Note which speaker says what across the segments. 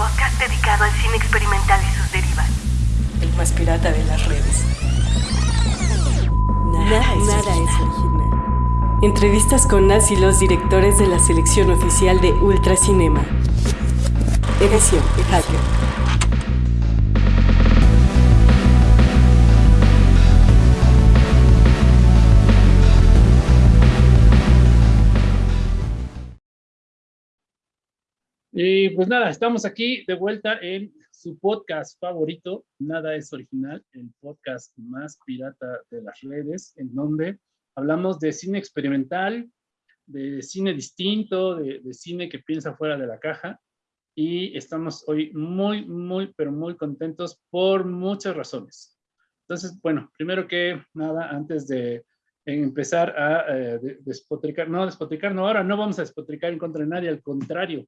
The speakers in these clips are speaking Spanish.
Speaker 1: podcast dedicado al cine experimental y sus derivas.
Speaker 2: El más pirata de las redes. Nada, nada es original. Entrevistas con las y los directores de la selección oficial de Ultracinema. Edición Hacker.
Speaker 3: Y pues nada, estamos aquí de vuelta en su podcast favorito, Nada es Original, el podcast más pirata de las redes, en donde hablamos de cine experimental, de cine distinto, de, cine que piensa fuera de la caja. Y estamos hoy muy, muy, pero muy contentos por muchas razones. Entonces, bueno, primero que nada, antes de empezar a eh, despotricar, no despotricar, no, ahora no vamos a despotricar en contra de nadie, al contrario,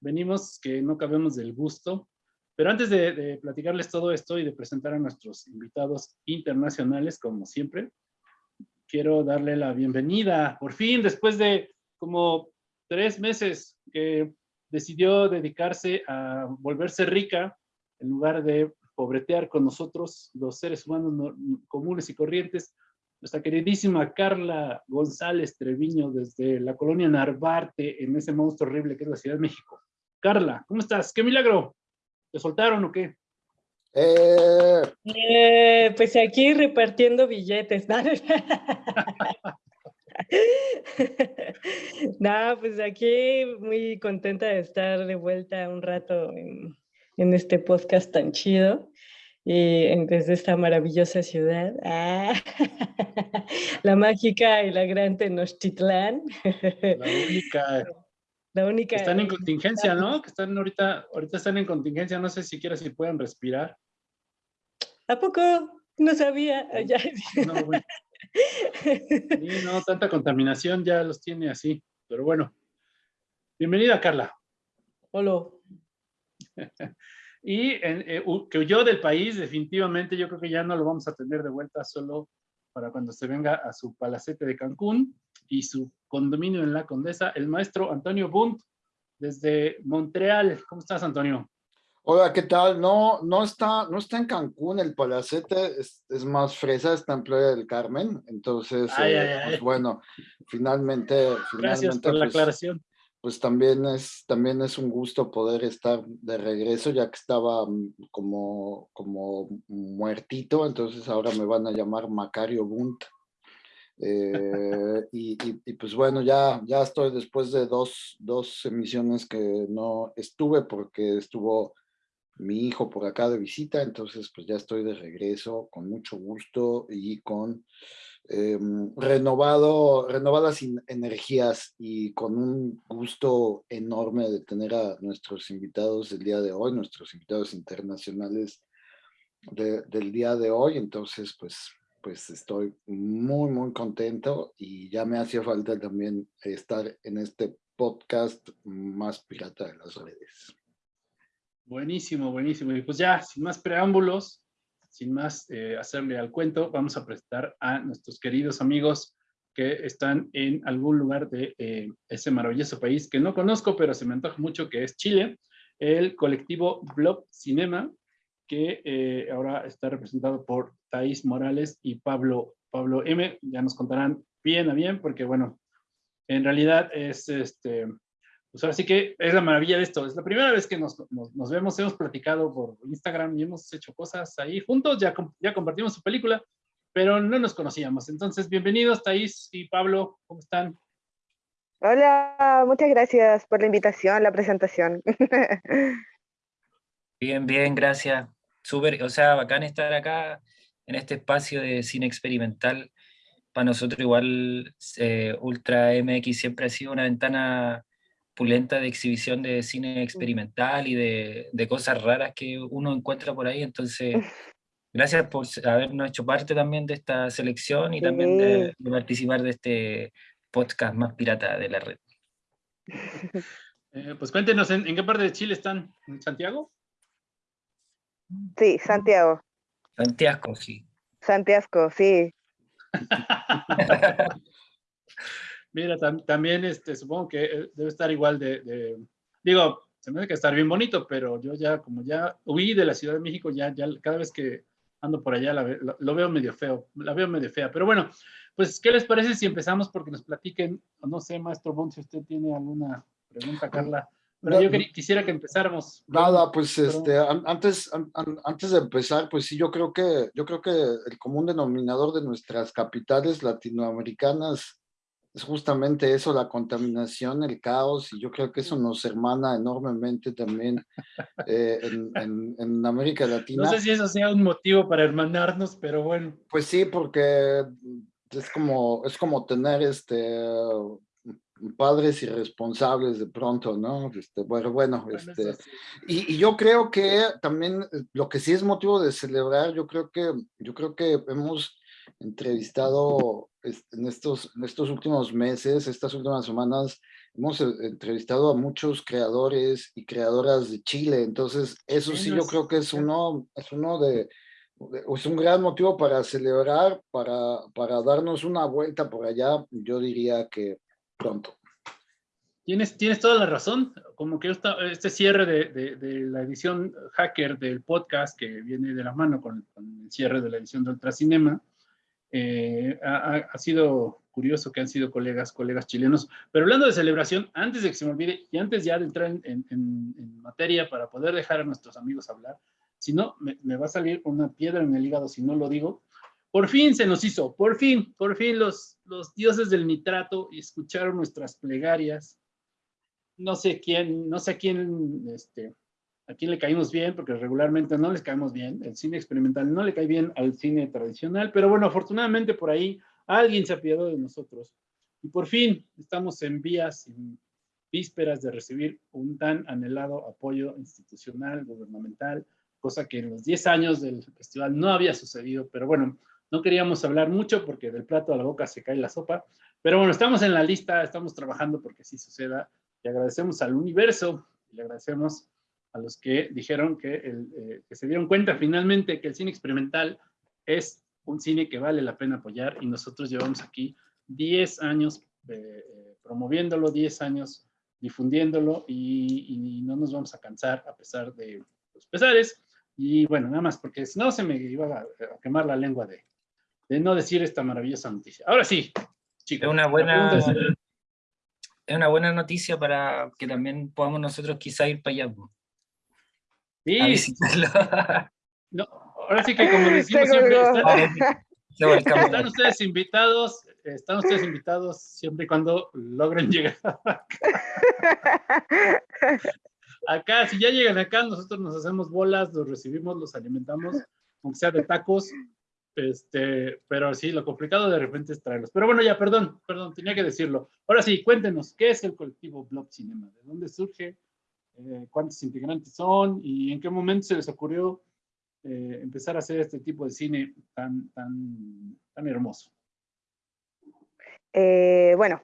Speaker 3: venimos que no cabemos del gusto. Pero antes de, platicarles todo esto y de presentar a nuestros invitados internacionales, como siempre, quiero darle la bienvenida, por fin, después de como tres meses que decidió dedicarse a volverse rica en lugar de pobretear con nosotros, los seres humanos comunes y corrientes, nuestra queridísima Carla González Treviño desde la colonia Narvarte, en ese monstruo horrible que es la Ciudad de México. Carla, ¿cómo estás? ¿Qué milagro? ¿Te soltaron o qué?
Speaker 4: Eh... eh pues aquí repartiendo billetes. No, pues aquí muy contenta de estar de vuelta un rato en, este podcast tan chido y desde esta maravillosa ciudad, ah, la mágica y la gran Tenochtitlán.
Speaker 3: La única
Speaker 4: única.
Speaker 3: Están en contingencia, ¿no? Que están ahorita, ahorita están en contingencia, no sé siquiera si pueden respirar.
Speaker 4: ¿A poco? No sabía. Ya.
Speaker 3: No, no, tanta contaminación ya los tiene así, pero bueno. Bienvenida, Carla.
Speaker 4: Hola.
Speaker 3: y eh, que huyó del país, definitivamente, yo creo que ya no lo vamos a tener de vuelta solo para cuando se venga a su palacete de Cancún y su condominio en la Condesa, el maestro Antonio Bunt, desde Montreal. ¿Cómo estás, Antonio?
Speaker 5: Hola, ¿qué tal? No, no está, no está en Cancún, el palacete es, más fresa, está en Playa del Carmen, entonces, eh, pues bueno, finalmente,
Speaker 3: Gracias por la pues, aclaración.
Speaker 5: Pues también es, también es un gusto poder estar de regreso, ya que estaba mm, como, como muertito, entonces ahora me van a llamar Macario Bunt. Eh, y, pues bueno, ya, ya estoy después de dos, dos emisiones que no estuve porque estuvo mi hijo por acá de visita, entonces pues ya estoy de regreso con mucho gusto y con em, renovado, renovadas energías y con un gusto enorme de tener a nuestros invitados del día de hoy, nuestros invitados internacionales del día de hoy, entonces pues pues estoy muy, muy contento y ya me hacía falta también estar en este podcast más pirata de las redes.
Speaker 3: Buenísimo, buenísimo. Y pues ya, sin más preámbulos, sin más eh, hacerle al cuento, vamos a presentar a nuestros queridos amigos que están en algún lugar de eh, ese maravilloso país que no conozco, pero se me antoja mucho, que es Chile, el colectivo Blob Cinema, que eh, ahora está representado por Thais Morales y Pablo, Pablo M. Ya nos contarán bien a bien, porque bueno, en realidad es este, pues ahora sí que es la maravilla de esto. Es la primera vez que nos, nos, vemos, hemos platicado por Instagram y hemos hecho cosas ahí juntos, ya, ya compartimos su película, pero no nos conocíamos. Entonces, bienvenidos Thais y Pablo, ¿cómo están?
Speaker 6: Hola, muchas gracias por la invitación, la presentación.
Speaker 7: Bien, bien, gracias súper, o sea, bacán estar acá en este espacio de cine experimental. Para nosotros igual eh, Ultra MX siempre ha sido una ventana pulenta de exhibición de cine experimental y de, de cosas raras que uno encuentra por ahí. Entonces, gracias por habernos hecho parte también de esta selección y también de, participar de este podcast más pirata de la red.
Speaker 3: Eh, pues cuéntenos, ¿en, ¿en, qué parte de Chile están? ¿En Santiago?
Speaker 6: Sí, Santiago.
Speaker 7: Santiago, sí.
Speaker 6: Santiago, sí.
Speaker 3: Mira, también este, supongo que eh, debe estar igual de, digo, se me hace que estar bien bonito, pero yo ya, como ya huí de la Ciudad de México, ya, ya cada vez que ando por allá lo veo medio feo, la veo medio fea. Pero bueno, pues, ¿qué les parece si empezamos porque nos platiquen? No sé, maestro Bon, si usted tiene alguna pregunta, Carla. Pero yo quisiera que empezáramos.
Speaker 5: Nada, pues este, antes, antes de empezar, pues sí, yo creo que, yo creo que el común denominador de nuestras capitales latinoamericanas es justamente eso, la contaminación, el caos, y yo creo que eso nos hermana enormemente también eh, en, en, América Latina.
Speaker 3: No sé si eso sea un motivo para hermanarnos, pero bueno.
Speaker 5: Pues sí, porque es como, es como tener este padres irresponsables de pronto, ¿no? Este, bueno, bueno, este, y, y, yo creo que también eh, lo que sí es motivo de celebrar, yo creo que, yo creo que hemos entrevistado en estos, en estos últimos meses, estas últimas semanas, hemos eh, entrevistado a muchos creadores y creadoras de Chile, entonces eso sí yo creo que es uno, es uno de, es un gran motivo para celebrar, para, para darnos una vuelta por allá, yo diría que pronto.
Speaker 3: Tienes, tienes toda la razón, como que este cierre de, la edición hacker del podcast que viene de la mano con, el cierre de la edición de Ultracinema, eh, ha, sido curioso que han sido colegas, chilenos. Pero hablando de celebración, antes de que se me olvide y antes ya de entrar en, materia para poder dejar a nuestros amigos hablar, si no, me, va a salir una piedra en el hígado si no lo digo, por fin se nos hizo, por fin, por fin los, los dioses del nitrato escucharon nuestras plegarias. No sé quién, no sé quién, este, a quién le caímos bien, porque regularmente no les caemos bien. El cine experimental no le cae bien al cine tradicional, pero bueno, afortunadamente por ahí alguien se apiadó de nosotros. Y por fin estamos en vías, en vísperas de recibir un tan anhelado apoyo institucional, gubernamental, cosa que en los 10 años del festival no había sucedido, pero bueno, no queríamos hablar mucho porque del plato a la boca se cae la sopa, pero bueno, estamos en la lista, estamos trabajando porque así suceda. Y agradecemos al universo, y le agradecemos a los que dijeron que, el, eh, que se dieron cuenta finalmente que el cine experimental es un cine que vale la pena apoyar y nosotros llevamos aquí 10 años eh, promoviéndolo, 10 años difundiéndolo y, y, no nos vamos a cansar a pesar de los pesares. Y bueno, nada más, porque si no se me iba a, a quemar la lengua de, de no decir esta maravillosa noticia. Ahora sí,
Speaker 7: chicos. Es una buena, es una buena noticia para que también podamos nosotros quizá ir para allá.
Speaker 3: Sí. no, ahora sí que como decimos siempre, están, están, ustedes invitados, están ustedes invitados siempre y cuando logren llegar acá. si ya llegan acá, nosotros nos hacemos bolas, los recibimos, los alimentamos, aunque sea de tacos, este, pero sí, lo complicado de repente es traerlos. Pero bueno, ya, perdón, perdón, tenía que decirlo. Ahora sí, cuéntenos, ¿qué es el colectivo Blob Cinema? ¿De dónde surge? Eh, ¿Cuántos integrantes son? ¿Y en qué momento se les ocurrió eh, empezar a hacer este tipo de cine tan, tan, tan hermoso?
Speaker 6: Eh, bueno,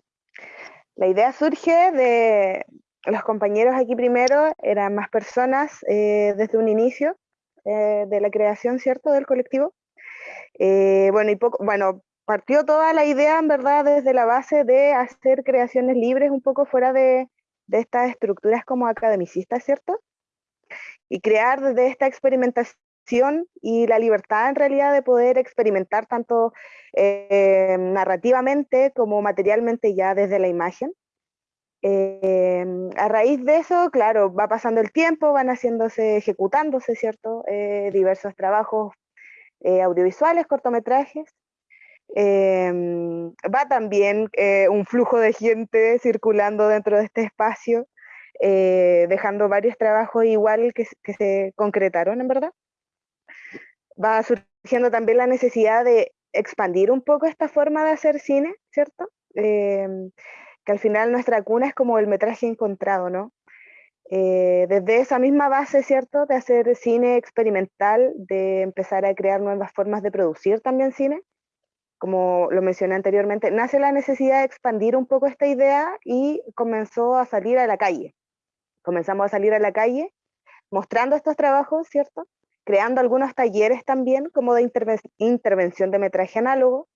Speaker 6: la idea surge de los compañeros aquí primero, eran más personas desde un inicio de la creación, ¿cierto?, del colectivo. Eh, bueno, y poco, bueno, partió toda la idea, en verdad, desde la base de hacer creaciones libres, un poco fuera de, estas estructuras como academicistas, ¿cierto? Y crear desde esta experimentación y la libertad en realidad de poder experimentar tanto eh, narrativamente como materialmente ya desde la imagen. Eh, a raíz de eso, claro, va pasando el tiempo, van haciéndose, ejecutándose, ¿cierto? diversos trabajos eh, audiovisuales, cortometrajes. Em, va también eh, un flujo de gente circulando dentro de este espacio, eh, dejando varios trabajos igual que, que, se concretaron, en verdad. Va surgiendo también la necesidad de expandir un poco esta forma de hacer cine, ¿cierto? Em, que al final nuestra cuna es como el metraje encontrado, ¿no? Eh, desde esa misma base, ¿cierto?, de hacer cine experimental, de empezar a crear nuevas formas de producir también cine, como lo mencioné anteriormente, nace la necesidad de expandir un poco esta idea y comenzó a salir a la calle. Comenzamos a salir a la calle mostrando estos trabajos, ¿cierto? Creando algunos talleres también, como de intervención de metraje análogo,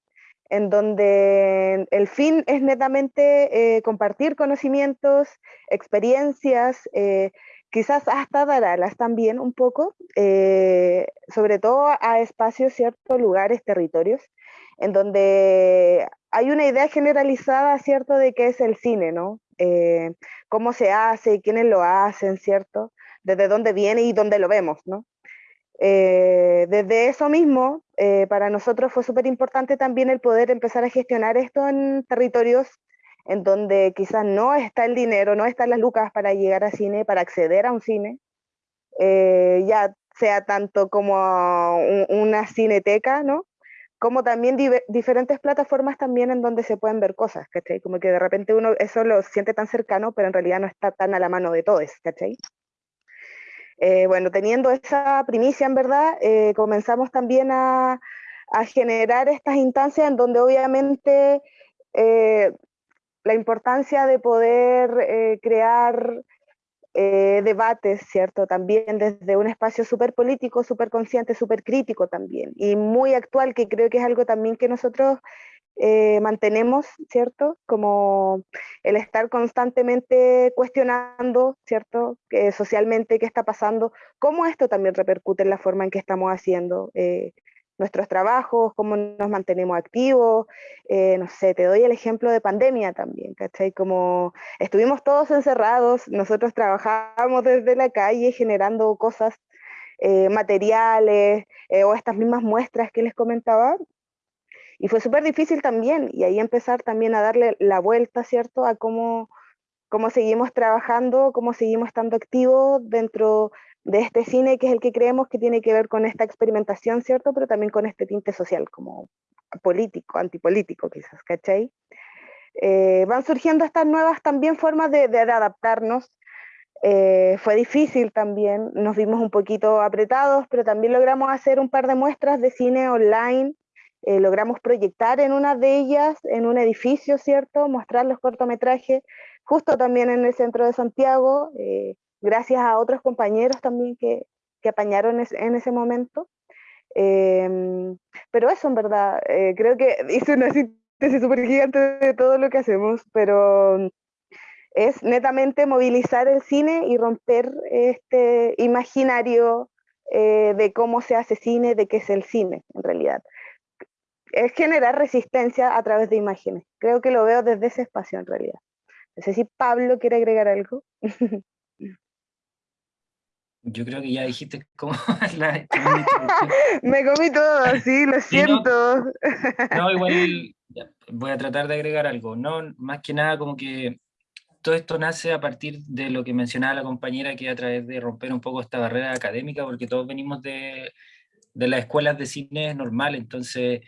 Speaker 6: en donde el fin es netamente eh, compartir conocimientos, experiencias, eh, quizás hasta dar alas también un poco, eh, sobre todo a espacios, ciertos lugares, territorios, en donde hay una idea generalizada, ¿cierto?, de qué es el cine, ¿no? Cómo se hace, quiénes lo hacen, ¿cierto? Desde dónde viene y dónde lo vemos, ¿no? Eh, desde eso mismo, para nosotros fue súper importante también el poder empezar a gestionar esto en territorios en donde quizás no está el dinero, no están las lucas para llegar al cine, para acceder a un cine, eh, ya sea tanto como una cineteca, ¿no? Como también diferentes plataformas también en donde se pueden ver cosas, ¿cachai? Como que de repente uno eso lo siente tan cercano, pero en realidad no está tan a la mano de todos, ¿cachai? Eh, bueno, teniendo esa primicia en verdad, eh, comenzamos también a, generar estas instancias en donde obviamente la importancia de poder eh, crear eh, debates, ¿cierto? También desde un espacio súper político, súper consciente, súper crítico también, y muy actual, que creo que es algo también que nosotros eh, mantenemos, ¿cierto? Como el estar constantemente cuestionando, ¿cierto? socialmente qué está pasando, cómo esto también repercute en la forma en que estamos haciendo nuestros trabajos, cómo nos mantenemos activos, eh, no sé, te doy el ejemplo de pandemia también, ¿cachai? Como estuvimos todos encerrados, nosotros trabajábamos desde la calle generando cosas, eh, materiales eh, o estas mismas muestras que les comentaba, y fue súper difícil también, y ahí empezar también a darle la vuelta, ¿cierto? A cómo, cómo seguimos trabajando, cómo seguimos estando activos dentro de este cine que es el que creemos que tiene que ver con esta experimentación, ¿cierto? Pero también con este tinte social, como político, antipolítico quizás, ¿cachai? Eh, van surgiendo estas nuevas también formas de, adaptarnos. Eh, fue difícil también, nos vimos un poquito apretados, pero también logramos hacer un par de muestras de cine online, eh, logramos proyectar en una de ellas, en un edificio, ¿cierto? Mostrar los cortometrajes, justo también en el centro de Santiago gracias a otros compañeros también que, que apañaron en ese momento. Em, pero eso en verdad, eh, creo que hice una síntesis súper gigante de todo lo que hacemos, pero es netamente movilizar el cine y romper este imaginario eh, de cómo se hace cine, de qué es el cine en realidad. Es generar resistencia a través de imágenes. Creo que lo veo desde ese espacio en realidad. No sé si Pablo quiere agregar algo.
Speaker 7: Yo creo que ya dijiste cómo
Speaker 6: la, Me comí todo, sí, lo siento.
Speaker 7: no, igual voy a tratar de agregar algo. No, más que nada como que todo esto nace a partir de lo que mencionaba la compañera, que a través de romper un poco esta barrera académica, porque todos venimos de, de las escuelas de cine normal, entonces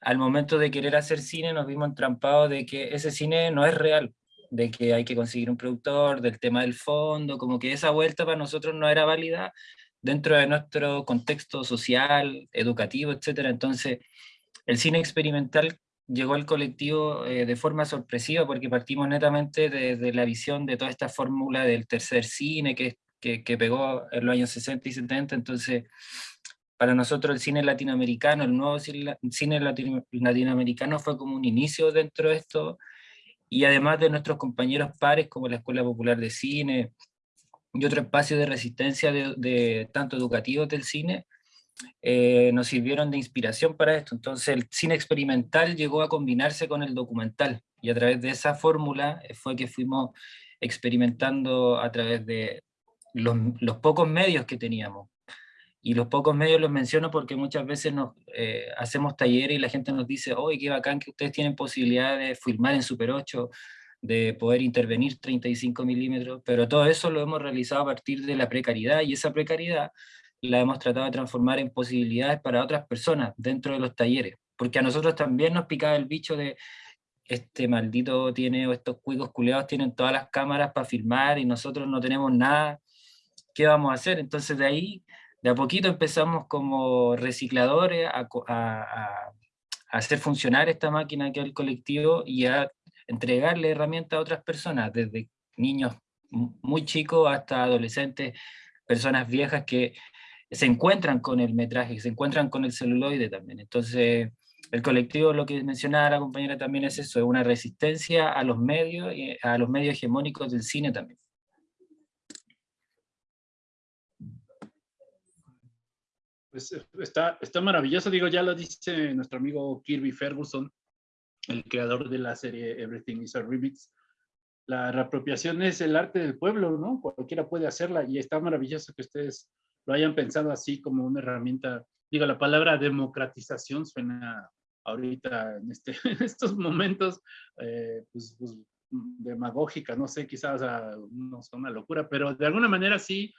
Speaker 7: al momento de querer hacer cine nos vimos entrampados de que ese cine no es real, de que hay que conseguir un productor, del tema del fondo, como que esa vuelta para nosotros no era válida dentro de nuestro contexto social, educativo, etc. Entonces, el cine experimental llegó al colectivo eh, de forma sorpresiva porque partimos netamente desde la visión de toda esta fórmula del tercer cine que, que pegó en los años 60 y 70, entonces para nosotros el cine latinoamericano, el nuevo cine latinoamericano fue como un inicio dentro de esto, y además de nuestros compañeros pares como la Escuela Popular de Cine y otro espacio de resistencia de, tanto educativos del cine, eh, nos sirvieron de inspiración para esto. Entonces el cine experimental llegó a combinarse con el documental. Y a través de esa fórmula eh, fue que fuimos experimentando a través de los pocos medios que teníamos y los pocos medios los menciono porque muchas veces nos eh, hacemos talleres y la gente nos dice, oye, qué bacán que ustedes tienen posibilidad de filmar en Super 8, de poder intervenir 35 milímetros, pero todo eso lo hemos realizado a partir de la precariedad y esa precariedad la hemos tratado de transformar en posibilidades para otras personas dentro de los talleres, porque a nosotros también nos picaba el bicho de este maldito tiene, o estos cuicos culeados tienen todas las cámaras para filmar y nosotros no tenemos nada, ¿qué vamos a hacer? Entonces de ahí de a poquito empezamos como recicladores a, hacer funcionar esta máquina que es el colectivo y a entregarle herramientas a otras personas, desde niños muy chicos hasta adolescentes, personas viejas que se encuentran con el metraje, se encuentran con el celuloide también. Entonces, el colectivo, lo que mencionaba la compañera también es eso, es una resistencia a los medios, a los medios hegemónicos del cine también.
Speaker 3: Está, está maravilloso, digo, ya lo dice nuestro amigo Kirby Ferguson, el creador de la serie Everything is a Remix. La reapropiación es el arte del pueblo, ¿no? Cualquiera puede hacerla y está maravilloso que ustedes lo hayan pensado así como una herramienta. Digo, la palabra democratización suena ahorita en, este, estos momentos eh, pues, pues, demagógica, no sé, quizás no es una locura, pero de alguna manera sí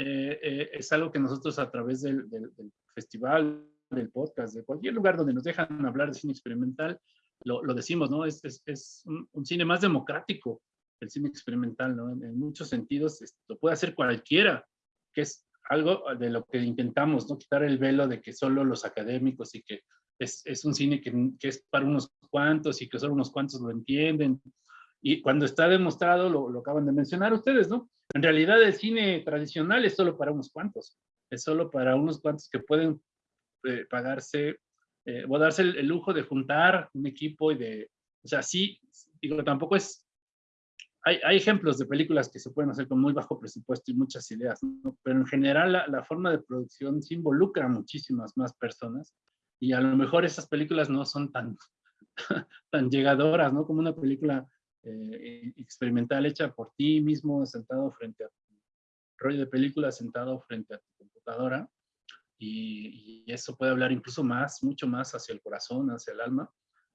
Speaker 3: eh, eh, es algo que nosotros a través del, del, festival, del podcast, de cualquier lugar donde nos dejan hablar de cine experimental, lo, lo decimos, ¿no? Es, es, es un, un, cine más democrático, el cine experimental, ¿no? En, en muchos sentidos lo puede hacer cualquiera, que es algo de lo que intentamos, ¿no? Quitar el velo de que solo los académicos y que es, es un cine que, que, es para unos cuantos y que solo unos cuantos lo entienden. Y cuando está demostrado, lo, lo, acaban de mencionar ustedes, ¿no? En realidad el cine tradicional es solo para unos cuantos, es solo para unos cuantos que pueden eh, pagarse eh, o darse el, el, lujo de juntar un equipo y de, o sea, sí, digo, tampoco es, hay, hay, ejemplos de películas que se pueden hacer con muy bajo presupuesto y muchas ideas, ¿no? pero en general la, la forma de producción se involucra a muchísimas más personas y a lo mejor esas películas no son tan, tan llegadoras, ¿no? Como una película eh, experimental hecha por ti mismo, sentado frente a tu rollo de película, sentado frente a tu computadora, y, y, eso puede hablar incluso más, mucho más hacia el corazón, hacia el alma,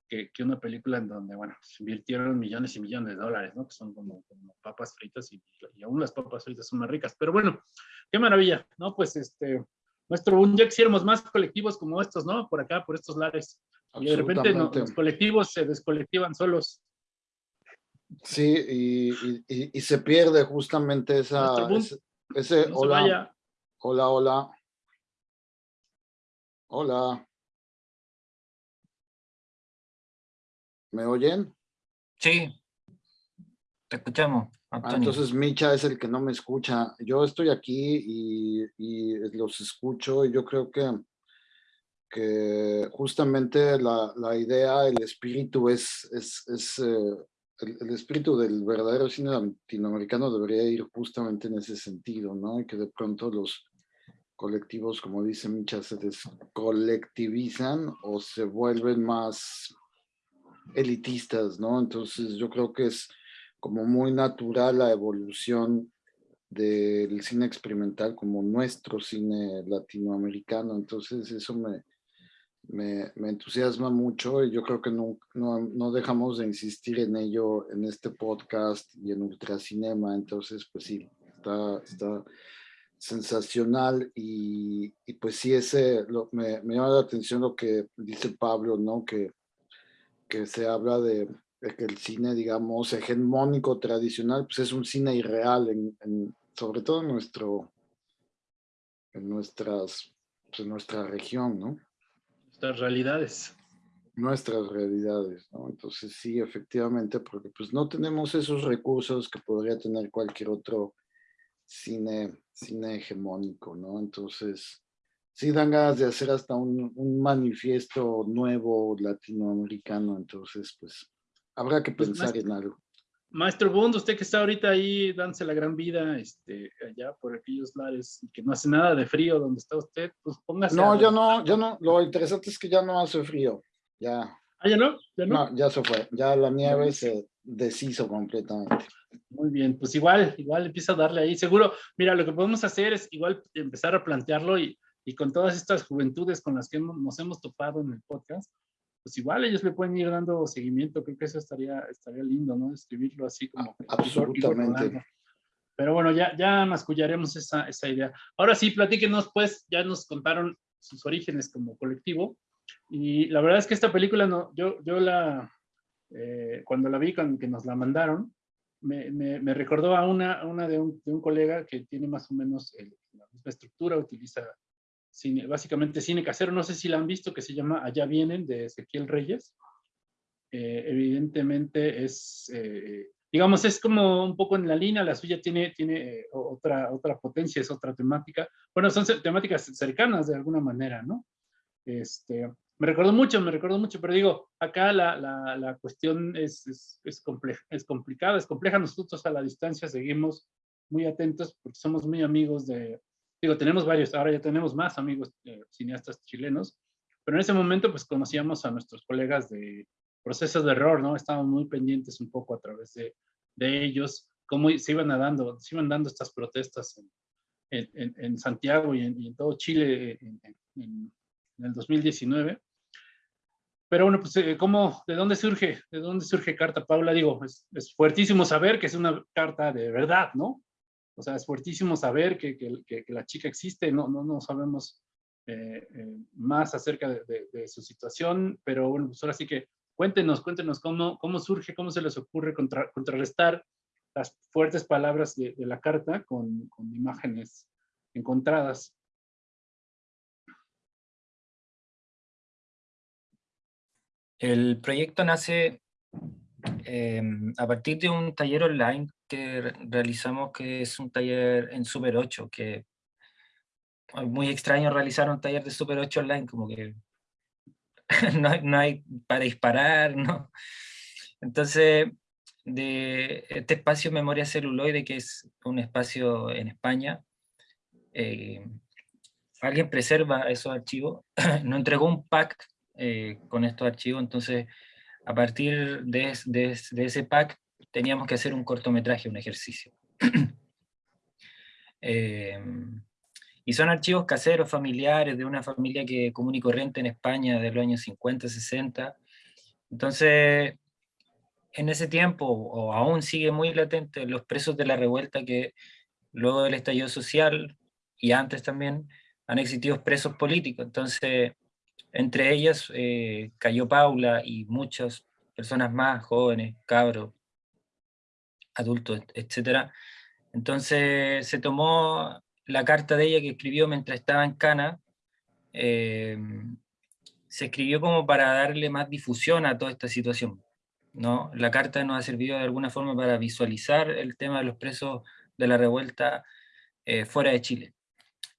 Speaker 3: que, que una película en donde, bueno, se invirtieron millones y millones de dólares, ¿no? Que son como, como papas fritas y, y, aún las papas fritas son más ricas. Pero bueno, qué maravilla, ¿no? Pues este, nuestro día quisiéramos más colectivos como estos, ¿no? Por acá, por estos lares. Y de repente no, los colectivos se descolectivan solos.
Speaker 5: Sí, y, y, y se pierde justamente esa, ese, ese
Speaker 3: no
Speaker 5: hola, hola, hola, hola. ¿Me oyen?
Speaker 7: Sí, te escuchamos.
Speaker 5: Ah, entonces Micha es el que no me escucha. Yo estoy aquí y, y los escucho y yo creo que, que justamente la, la, idea, el espíritu es, es, es eh, el, espíritu del verdadero cine latinoamericano debería ir justamente en ese sentido, ¿no? Y que de pronto los colectivos, como dice Micha, se descolectivizan o se vuelven más elitistas, ¿no? Entonces yo creo que es como muy natural la evolución del cine experimental como nuestro cine latinoamericano. Entonces eso me, me, entusiasma mucho y yo creo que no, no, dejamos de insistir en ello en este podcast y en Ultracinema. Entonces, pues sí, está, está sensacional y, y pues sí, ese me, me llama la atención lo que dice Pablo, ¿no? Que, que se habla de que el cine, digamos, hegemónico tradicional, pues es un cine irreal, en, sobre todo nuestro, en, nuestras, pues en nuestra región, ¿no?
Speaker 3: Nuestras realidades.
Speaker 5: Nuestras realidades, ¿no? Entonces sí, efectivamente, porque pues no tenemos esos recursos que podría tener cualquier otro cine, cine hegemónico, ¿no? Entonces, sí dan ganas de hacer hasta un, un manifiesto nuevo latinoamericano, entonces pues Habrá que pensar pues, maestro, en algo.
Speaker 3: Maestro Bond, usted que está ahorita ahí dándose la gran vida, este, allá por aquellos lares, y que no hace nada de frío donde está usted, pues póngase.
Speaker 5: No, ya no, ya no, lo interesante es que ya no hace frío, ya.
Speaker 3: ¿Ah, ya no? ¿Ya no?
Speaker 5: no ya se fue, ya la nieve se deshizo completamente.
Speaker 3: Muy bien, pues igual, igual empieza a darle ahí. Seguro, mira, lo que podemos hacer es igual empezar a plantearlo y, y con todas estas juventudes con las que nos hemos topado en el podcast, pues igual ellos le pueden ir dando seguimiento, creo que eso estaría, estaría lindo, ¿no? Escribirlo así como...
Speaker 5: Absolutamente.
Speaker 3: Pero bueno, ya, ya mascullaremos esa, esa idea. Ahora sí, platíquenos, pues, ya nos contaron sus orígenes como colectivo, y la verdad es que esta película, no, yo, yo la, eh, cuando la vi, cuando que nos la mandaron, me, me, me recordó a una, una de, un, de, un, colega que tiene más o menos el, la misma estructura, utiliza cine, básicamente cine casero, no sé si la han visto, que se llama Allá vienen, de Ezequiel Reyes. Eh, evidentemente es, eh, digamos, es como un poco en la línea, la suya tiene, tiene eh, otra, otra potencia, es otra temática. Bueno, son temáticas cercanas de alguna manera, ¿no? Este, me recuerdo mucho, me recuerdo mucho, pero digo, acá la, la, la cuestión es, es, es, compleja, es complicada, es compleja. Nosotros a la distancia seguimos muy atentos porque somos muy amigos de, digo, tenemos varios, ahora ya tenemos más amigos eh, cineastas chilenos, pero en ese momento pues conocíamos a nuestros colegas de procesos de error, ¿no? Estábamos muy pendientes un poco a través de, de ellos, cómo se iban dando, se iban dando estas protestas en, en, en Santiago y en, y en, todo Chile en, el 2019. Pero bueno, pues, eh, ¿cómo, ¿de dónde surge? ¿De dónde surge Carta Paula? Digo, es, es, fuertísimo saber que es una carta de verdad, ¿no? O sea, es fuertísimo saber que, que, que, la chica existe, no, no, no sabemos eh, eh, más acerca de, su situación, pero bueno, pues ahora sí que cuéntenos, cuéntenos cómo, cómo surge, cómo se les ocurre contra, contrarrestar las fuertes palabras de, de la carta con, con imágenes encontradas.
Speaker 7: El proyecto nace eh, a partir de un taller online que realizamos, que es un taller en Super 8, que es muy extraño realizar un taller de Super 8 online, como que no, hay, no hay para disparar, ¿no? Entonces, de este espacio Memoria Celuloide, que es un espacio en España, eh, alguien preserva esos archivos, nos entregó un pack eh, con estos archivos, entonces a partir de, ese pack teníamos que hacer un cortometraje, un ejercicio. eh, y son archivos caseros, familiares, de una familia que común y corriente en España de los años 50, 60. Entonces, en ese tiempo, o aún sigue muy latente, los presos de la revuelta que luego del estallido social, y antes también, han existido presos políticos. Entonces, entre ellas eh, cayó Paula y muchas personas más, jóvenes, cabros, adultos, etc. Entonces se tomó la carta de ella que escribió mientras estaba en Cana, eh, se escribió como para darle más difusión a toda esta situación. ¿no? La carta nos ha servido de alguna forma para visualizar el tema de los presos de la revuelta eh, fuera de Chile.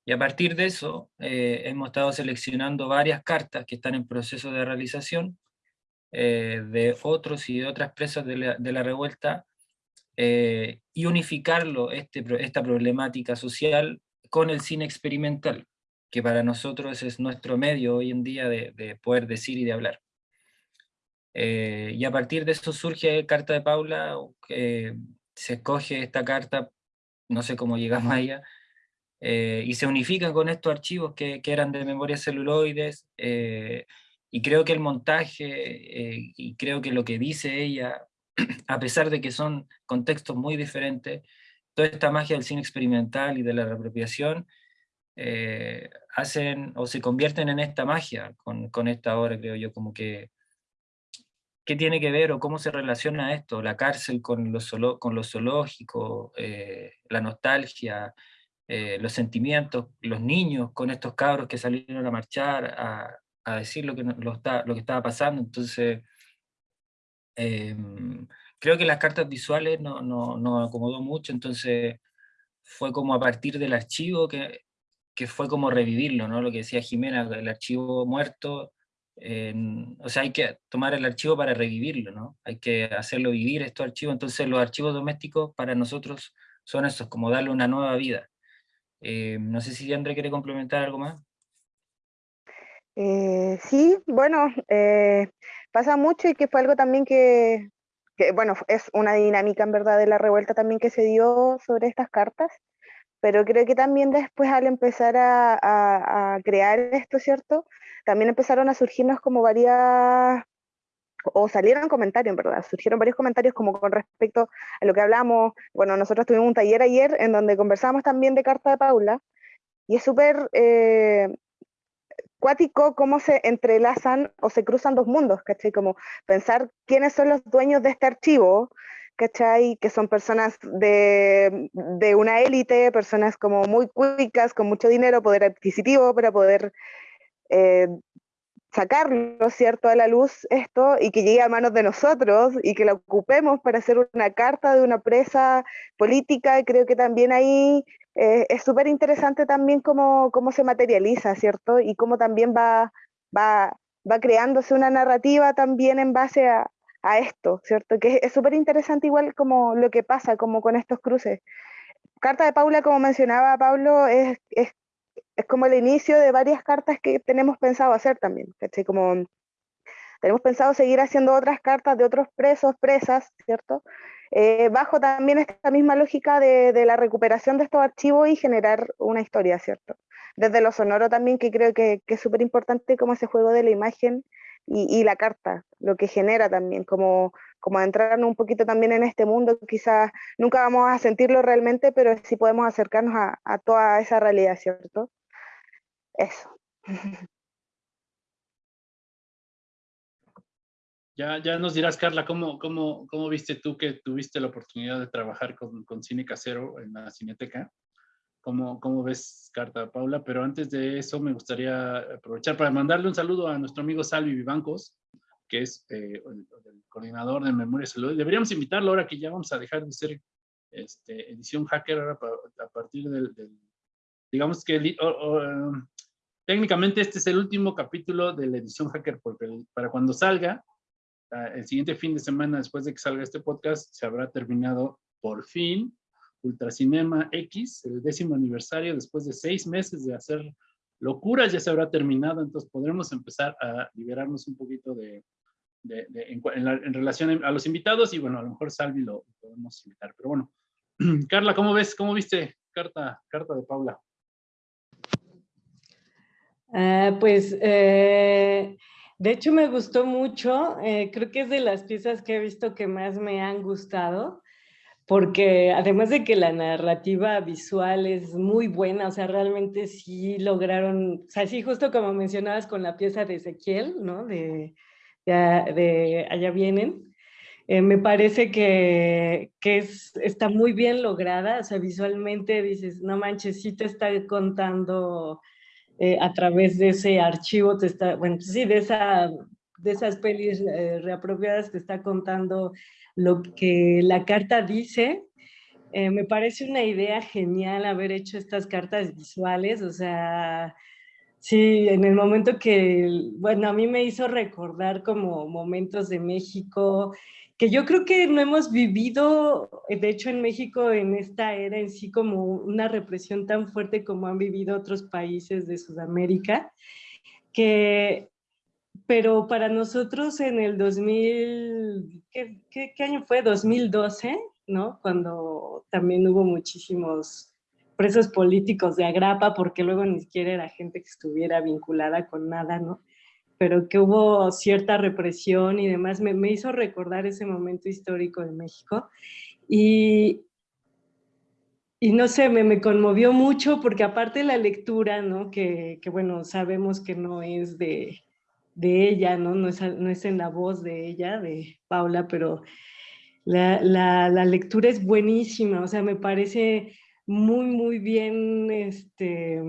Speaker 7: Y a partir de eso, eh, hemos estado seleccionando varias cartas que están en proceso de realización eh, de otros y de otras presas de la, de la revuelta eh, y unificarlo, este, esta problemática social, con el cine experimental, que para nosotros es nuestro medio hoy en día de, de poder decir y de hablar. Eh, y a partir de eso surge Carta de Paula, se escoge esta carta, no sé cómo llegamos a ella, eh, y se unifican con estos archivos que, que eran de memorias celuloides, eh, y creo que el montaje, eh, y creo que lo que dice ella, a pesar de que son contextos muy diferentes, toda esta magia del cine experimental y de la reapropiación, hacen o se convierten en esta magia con, con esta obra, creo yo, como que qué tiene que ver o cómo se relaciona esto, la cárcel con lo, con lo zoológico, eh, la nostalgia, eh, los sentimientos, los niños con estos cabros que salieron a marchar, a, a decir lo que, lo, está, lo que estaba pasando. Entonces, eh, creo que las cartas visuales nos no, no acomodó mucho, entonces fue como a partir del archivo que, que fue como revivirlo, ¿no? lo que decía Jimena, el archivo muerto, o sea, hay que tomar el archivo para revivirlo, ¿no? hay que hacerlo vivir estos archivos, entonces los archivos domésticos para nosotros son esos, como darle una nueva vida. Eh, no sé si André quiere complementar algo más.
Speaker 6: Eh, sí, bueno, eh, pasa mucho y que fue algo también que, bueno, es una dinámica en verdad de la revuelta también que se dio sobre estas cartas, pero creo que también después al empezar a, a crear esto, ¿cierto? También empezaron a surgirnos como varias o salieron comentarios, en verdad, surgieron varios comentarios como con respecto a lo que hablamos, bueno, nosotros tuvimos un taller ayer en donde conversamos también de Carta de Paula, y es súper eh, cuático cómo se entrelazan o se cruzan dos mundos, ¿cachai? Como pensar quiénes son los dueños de este archivo, ¿cachai? Que son personas de, de una élite, personas como muy cuicas, con mucho dinero, poder adquisitivo para poder eh, sacarlo, ¿cierto?, a la luz esto y que llegue a manos de nosotros y que la ocupemos para hacer una carta de una presa política. Creo que también ahí eh, es súper interesante también cómo, cómo se materializa, ¿cierto? Y cómo también va, va, va creándose una narrativa también en base a, a esto, ¿cierto? Que es súper interesante igual como lo que pasa como con estos cruces. carta de Paula, como mencionaba Pablo, es, es, es, como el inicio de varias cartas que tenemos pensado hacer también. Como tenemos pensado seguir haciendo otras cartas de otros presos, presas, ¿cierto? Eh, bajo también esta misma lógica de, la recuperación de estos archivos y generar una historia, ¿cierto? Desde lo sonoro también, que creo que, es súper importante como ese juego de la imagen y, la carta, lo que genera también, como, como adentrarnos un poquito también en este mundo, quizás nunca vamos a sentirlo realmente, pero sí podemos acercarnos a toda esa realidad, ¿cierto? Eso.
Speaker 3: Ya, ya nos dirás, Carla, ¿cómo, cómo, cómo viste tú que tuviste la oportunidad de trabajar con, con cine casero en la Cineteca? ¿Cómo, ¿Cómo ves, Carta Paula? Pero antes de eso me gustaría aprovechar para mandarle un saludo a nuestro amigo Salvi Vivancos, que es eh, el, el, coordinador de Memoria y Salud. Deberíamos invitarlo ahora que ya vamos a dejar de ser este, edición hacker ahora a partir del, del digamos que o, o, técnicamente este es el último capítulo de la edición hacker porque para cuando salga el siguiente fin de semana, después de que salga este podcast, se habrá terminado por fin Ultracinema X, el décimo aniversario, después de seis meses de hacer locuras, ya se habrá terminado, entonces podremos empezar a liberarnos un poquito de, de, de en, en, la, en, relación a los invitados y bueno, a lo mejor Salvi lo podemos invitar, pero bueno. Carla, ¿cómo ves? ¿Cómo viste carta, carta de Paula?
Speaker 4: Uh, pues eh, de hecho, me gustó mucho. Eh, creo que es de las piezas que he visto que más me han gustado, porque además de que la narrativa visual es muy buena, o sea, realmente sí lograron, o sea, sí, justo como mencionabas con la pieza de Ezequiel, ¿no? De, de, de Allá vienen. Eh, me parece que, que es, está muy bien lograda, o sea, visualmente dices, no manches, sí te está contando eh, a través de ese archivo, te está, bueno, sí, de, esa, de esas pelis eh, reapropiadas te está contando lo que la carta dice. Eh, me parece una idea genial haber hecho estas cartas visuales, o sea, sí, en el momento que, bueno, a mí me hizo recordar como momentos de México, que yo creo que no hemos vivido, de hecho en México en esta era en sí como una represión tan fuerte como han vivido otros países de Sudamérica, que, pero para nosotros en el 2000, ¿qué, qué, qué año fue? 2012, ¿no? Cuando también hubo muchísimos presos políticos de agrapa, porque luego ni siquiera era gente que estuviera vinculada con nada, ¿no? Pero que hubo cierta represión y demás, me, me hizo recordar ese momento histórico de México. Y, y no sé, me, me, conmovió mucho porque aparte la lectura, ¿no? Que, que bueno, sabemos que no es de, de ella, ¿no? No es, no es, en la voz de ella, de Paula, pero la, la, la, lectura es buenísima, o sea, me parece muy, muy bien, este,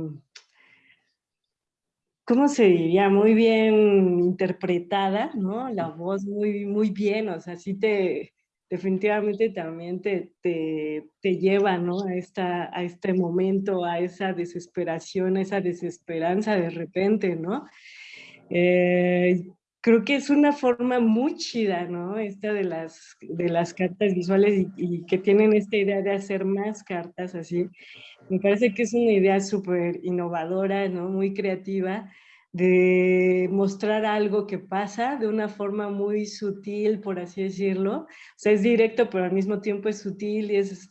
Speaker 4: ¿cómo se diría? Muy bien interpretada, ¿no? La voz muy, muy bien, o sea, sí te, definitivamente también te, te, te lleva, ¿no? A, esta, a este momento, a esa desesperación, a esa desesperanza de repente, ¿no? Eh, creo que es una forma muy chida, ¿no? Esta de las, de las cartas visuales y, y, que tienen esta idea de hacer más cartas así. Me parece que es una idea súper innovadora, ¿no? Muy creativa, de mostrar algo que pasa de una forma muy sutil, por así decirlo. O sea, es directo, pero al mismo tiempo es sutil y es,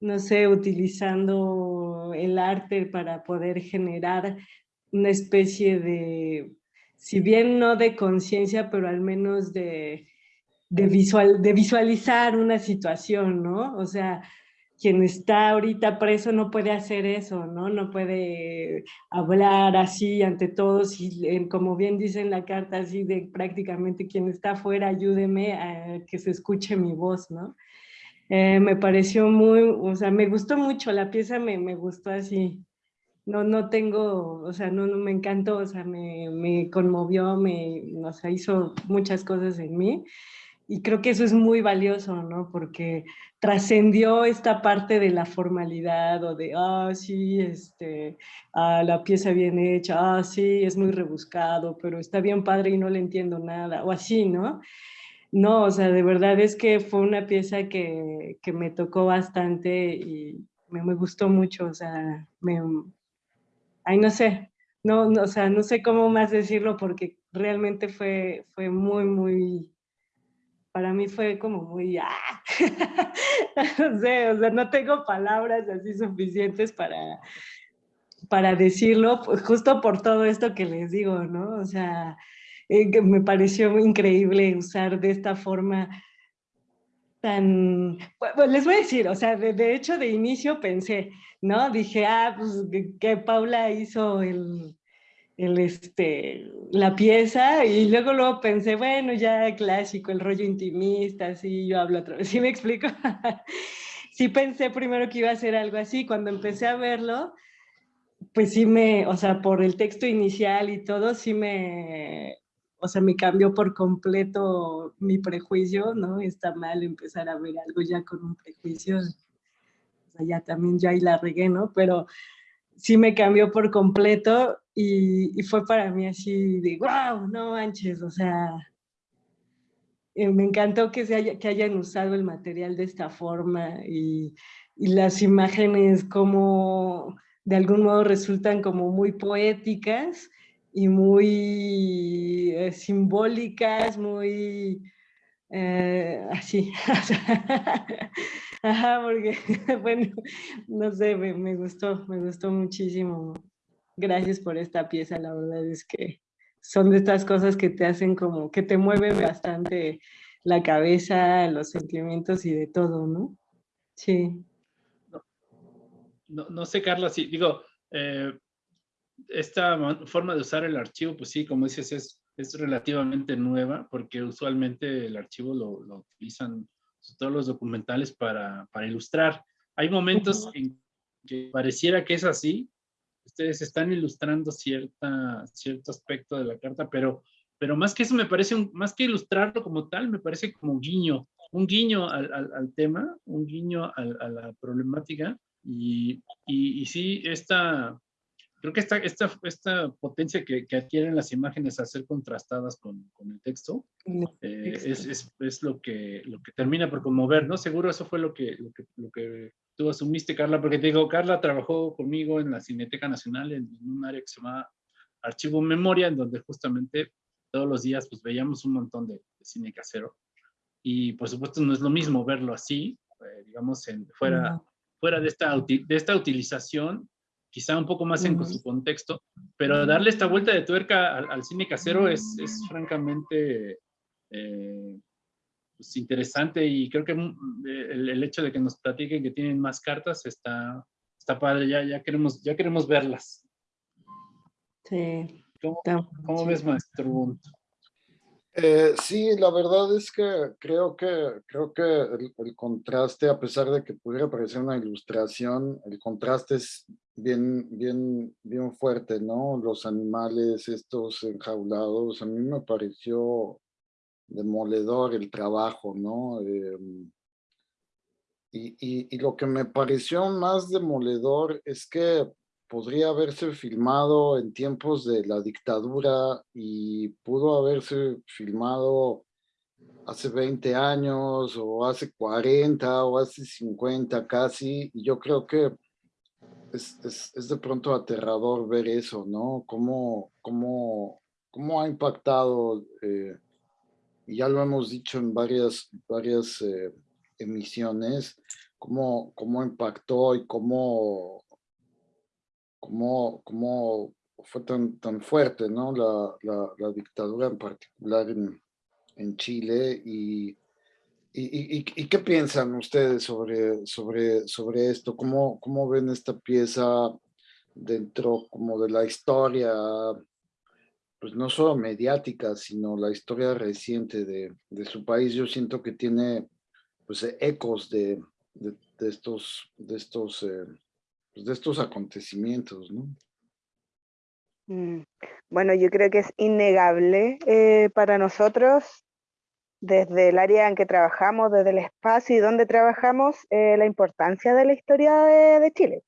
Speaker 4: no sé, utilizando el arte para poder generar una especie de si bien no de conciencia, pero al menos de, de, visual, de visualizar una situación, ¿no? O sea, quien está ahorita preso no puede hacer eso, ¿no? No puede hablar así ante todos y como bien dice en la carta, así de prácticamente quien está afuera, ayúdeme a que se escuche mi voz, ¿no? Eh, me pareció muy, o sea, me gustó mucho, la pieza me, me gustó así, no, no tengo, o sea, no, no me encantó, o sea, me, me conmovió, me, o sea, hizo muchas cosas en mí. Y creo que eso es muy valioso, ¿no? Porque trascendió esta parte de la formalidad o de, ah, sí, este, ah, la pieza bien hecha, ah, sí, es muy rebuscado, pero está bien padre y no le entiendo nada, o así, ¿no? No, o sea, de verdad es que fue una pieza que, que me tocó bastante y, me, gustó mucho, o sea, me, ay, no sé, no, o sea, no sé cómo más decirlo porque realmente fue, fue muy, muy, para mí fue como muy, ¡ah! no sé, o sea, no tengo palabras así suficientes para, para decirlo, pues, justo por todo esto que les digo, ¿no? O sea, eh, me pareció increíble usar de esta forma tan... Pues, les voy a decir, o sea, de, hecho de inicio pensé, ¿no? Dije, ah, pues que Paula hizo el, el, este, la pieza y luego luego pensé, bueno, ya clásico, el rollo intimista, así yo hablo otra vez, ¿sí me explico? sí pensé primero que iba a ser algo así, cuando empecé a verlo, pues sí me, o sea, por el texto inicial y todo, sí me, o sea, me cambió por completo mi prejuicio, ¿no? Está mal empezar a ver algo ya con un prejuicio, o sea, ya también ya ahí la regué, ¿no? Pero sí me cambió por completo y, fue para mí así de, wow, no manches, o sea, eh, me encantó que, se haya, que hayan usado el material de esta forma y, y las imágenes como de algún modo resultan como muy poéticas y muy eh, simbólicas, muy eh, así. Ajá, porque, bueno, no sé, me, me, gustó, me gustó muchísimo. Gracias por esta pieza, la verdad es que son de estas cosas que te hacen como, que te mueven bastante la cabeza, los sentimientos y de todo, ¿no? Sí
Speaker 3: no, no sé, Carla, si digo, eh, esta forma de usar el archivo, pues sí, como dices, es, es relativamente nueva, porque usualmente el archivo lo, lo utilizan todos los documentales para, para ilustrar. Hay momentos en que pareciera que es así, ustedes están ilustrando cierta, cierto aspecto de la carta, pero, pero más que eso me parece, un, más que ilustrarlo como tal, me parece como un guiño, un guiño al, al, al tema, un guiño a la problemática, y, y, sí, esta, creo que esta, esta, esta potencia que, que, adquieren las imágenes a ser contrastadas con, con el texto eh, es, es, es, lo, que, lo que termina por conmover, ¿no? Seguro eso fue lo que, lo que, lo que tú asumiste, Carla, porque te digo, Carla trabajó conmigo en la Cineteca Nacional en, un área que se llama Archivo Memoria, en donde justamente todos los días pues veíamos un montón de, cine casero. Y por supuesto no es lo mismo verlo así, eh, digamos, en, fuera, fuera de esta, de esta utilización, quizá un poco más en su contexto, pero darle esta vuelta de tuerca al, cine casero es, es francamente eh, pues interesante y creo que mm, el, hecho de que nos platiquen que tienen más cartas está, está padre, ya, ya, queremos, ya queremos verlas.
Speaker 4: Sí.
Speaker 3: ¿Cómo, cómo ves, maestro
Speaker 5: eh, sí, la verdad es que creo que, creo que el, contraste, a pesar de que pudiera parecer una ilustración, el contraste es bien, bien, bien fuerte, ¿no? Los animales, estos enjaulados, a mí me pareció demoledor el trabajo, ¿no? Em, y, y lo que me pareció más demoledor es que podría haberse filmado en tiempos de la dictadura y pudo haberse filmado hace 20 años o hace 40 o hace 50 casi, yo creo que es, es, de pronto aterrador ver eso, ¿no? Cómo, cómo, cómo ha impactado, eh, y ya lo hemos dicho en varias, varias eh, emisiones, cómo, cómo impactó y cómo cómo, cómo fue tan, tan fuerte ¿no? la, la, dictadura en particular en, en Chile y, y, y, qué piensan ustedes sobre, sobre, sobre esto? ¿Cómo, ¿Cómo ven esta pieza dentro como de la historia, pues no solo mediática, sino la historia reciente de, de su país? Yo siento que tiene pues ecos de, de, estos, de estos eh, pues, de estos acontecimientos, ¿no?
Speaker 6: Mm, bueno, yo creo que es innegable eh, para nosotros, desde el área en que trabajamos, desde el espacio y donde trabajamos, eh, la importancia de la historia de, Chile,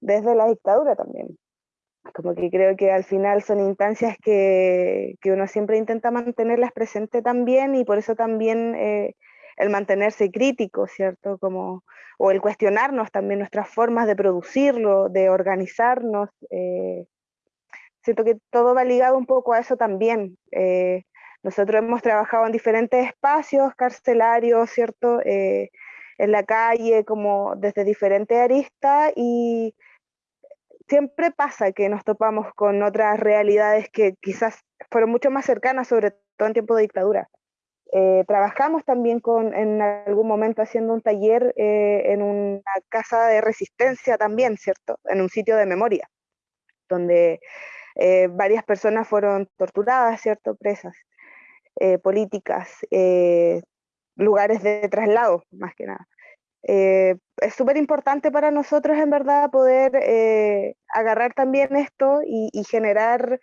Speaker 6: desde la dictadura también. Como que creo que al final son instancias que, que uno siempre intenta mantenerlas presentes también y por eso también eh, el mantenerse crítico, ¿cierto? Como, o el cuestionarnos también nuestras formas de producirlo, de organizarnos. Eh, siento que todo va ligado un poco a eso también. Eh, nosotros hemos trabajado en diferentes espacios carcelarios, ¿cierto? Eh, en la calle, como desde diferentes aristas y siempre pasa que nos topamos con otras realidades que quizás fueron mucho más cercanas, sobre todo en tiempo de dictadura. Eh, trabajamos también con, en algún momento haciendo un taller eh, en una casa de resistencia también, ¿cierto? En un sitio de memoria, donde eh, varias personas fueron torturadas, ¿cierto? Presas políticas, lugares de traslado, más que nada. es súper importante para nosotros, en verdad, poder agarrar también esto y, y generar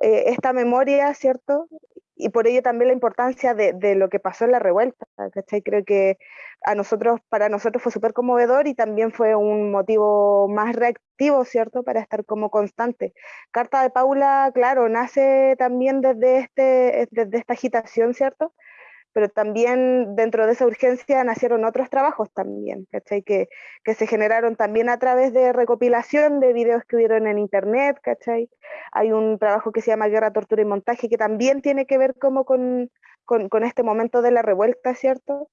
Speaker 6: esta memoria, ¿cierto? Y por ello también la importancia de, de, lo que pasó en la revuelta. Creo que a nosotros, para nosotros fue súper conmovedor y también fue un motivo más reactivo, ¿cierto? Para estar como constante. Carta de Paula, claro, nace también desde, este, desde esta agitación, ¿cierto? Pero también dentro de esa urgencia nacieron otros trabajos también, ¿cachai? Que, se generaron también a través de recopilación de videos que hubieron en internet, ¿cachai? Hay un trabajo que se llama Guerra, Tortura y Montaje que también tiene que ver como con, con, este momento de la revuelta, ¿cierto?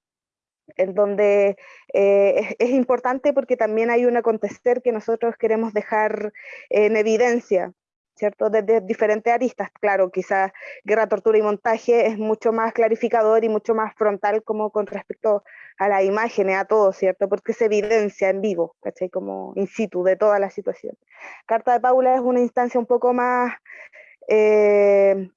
Speaker 6: en donde eh, es, importante porque también hay un acontecer que nosotros queremos dejar en evidencia, ¿cierto? Desde diferentes aristas, claro, quizás guerra, tortura y montaje es mucho más clarificador y mucho más frontal como con respecto a las imágenes, a todo, ¿cierto? Porque se evidencia en vivo, ¿cachai? Como in situ de toda la situación. Carta de Paula es una instancia un poco más... Eh,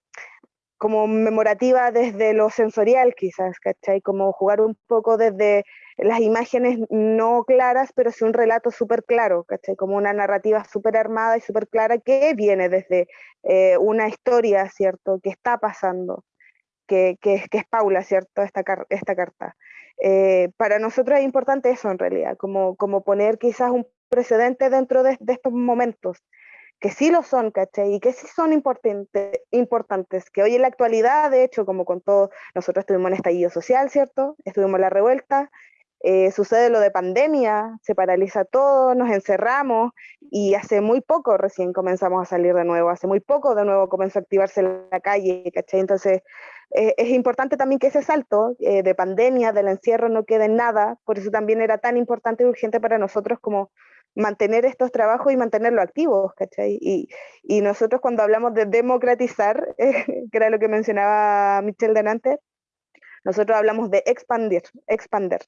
Speaker 6: como memorativa desde lo sensorial quizás, ¿cachai? Como jugar un poco desde las imágenes no claras, pero sí un relato súper claro, ¿cachai? Como una narrativa súper armada y súper clara que viene desde eh, una historia, ¿cierto? Que está pasando, que, que, que es Paula, ¿cierto? Esta, esta carta. Eh, para nosotros es importante eso en realidad, como, como poner quizás un precedente dentro de, de estos momentos, que sí lo son, ¿cachai? Y que sí son importante, importantes, que hoy en la actualidad, de hecho, como con todo, nosotros estuvimos en estallido social, ¿cierto? Estuvimos en la revuelta, eh, sucede lo de pandemia, se paraliza todo, nos encerramos y hace muy poco recién comenzamos a salir de nuevo, hace muy poco de nuevo comenzó a activarse la calle, ¿cachai? Entonces eh, es importante también que ese salto eh, de pandemia, del encierro, no quede en nada, por eso también era tan importante y urgente para nosotros como mantener estos trabajos y mantenerlos activos, ¿cachai? Y, nosotros cuando hablamos de democratizar, que era lo que mencionaba Michelle delante, nosotros hablamos de expandir, expander,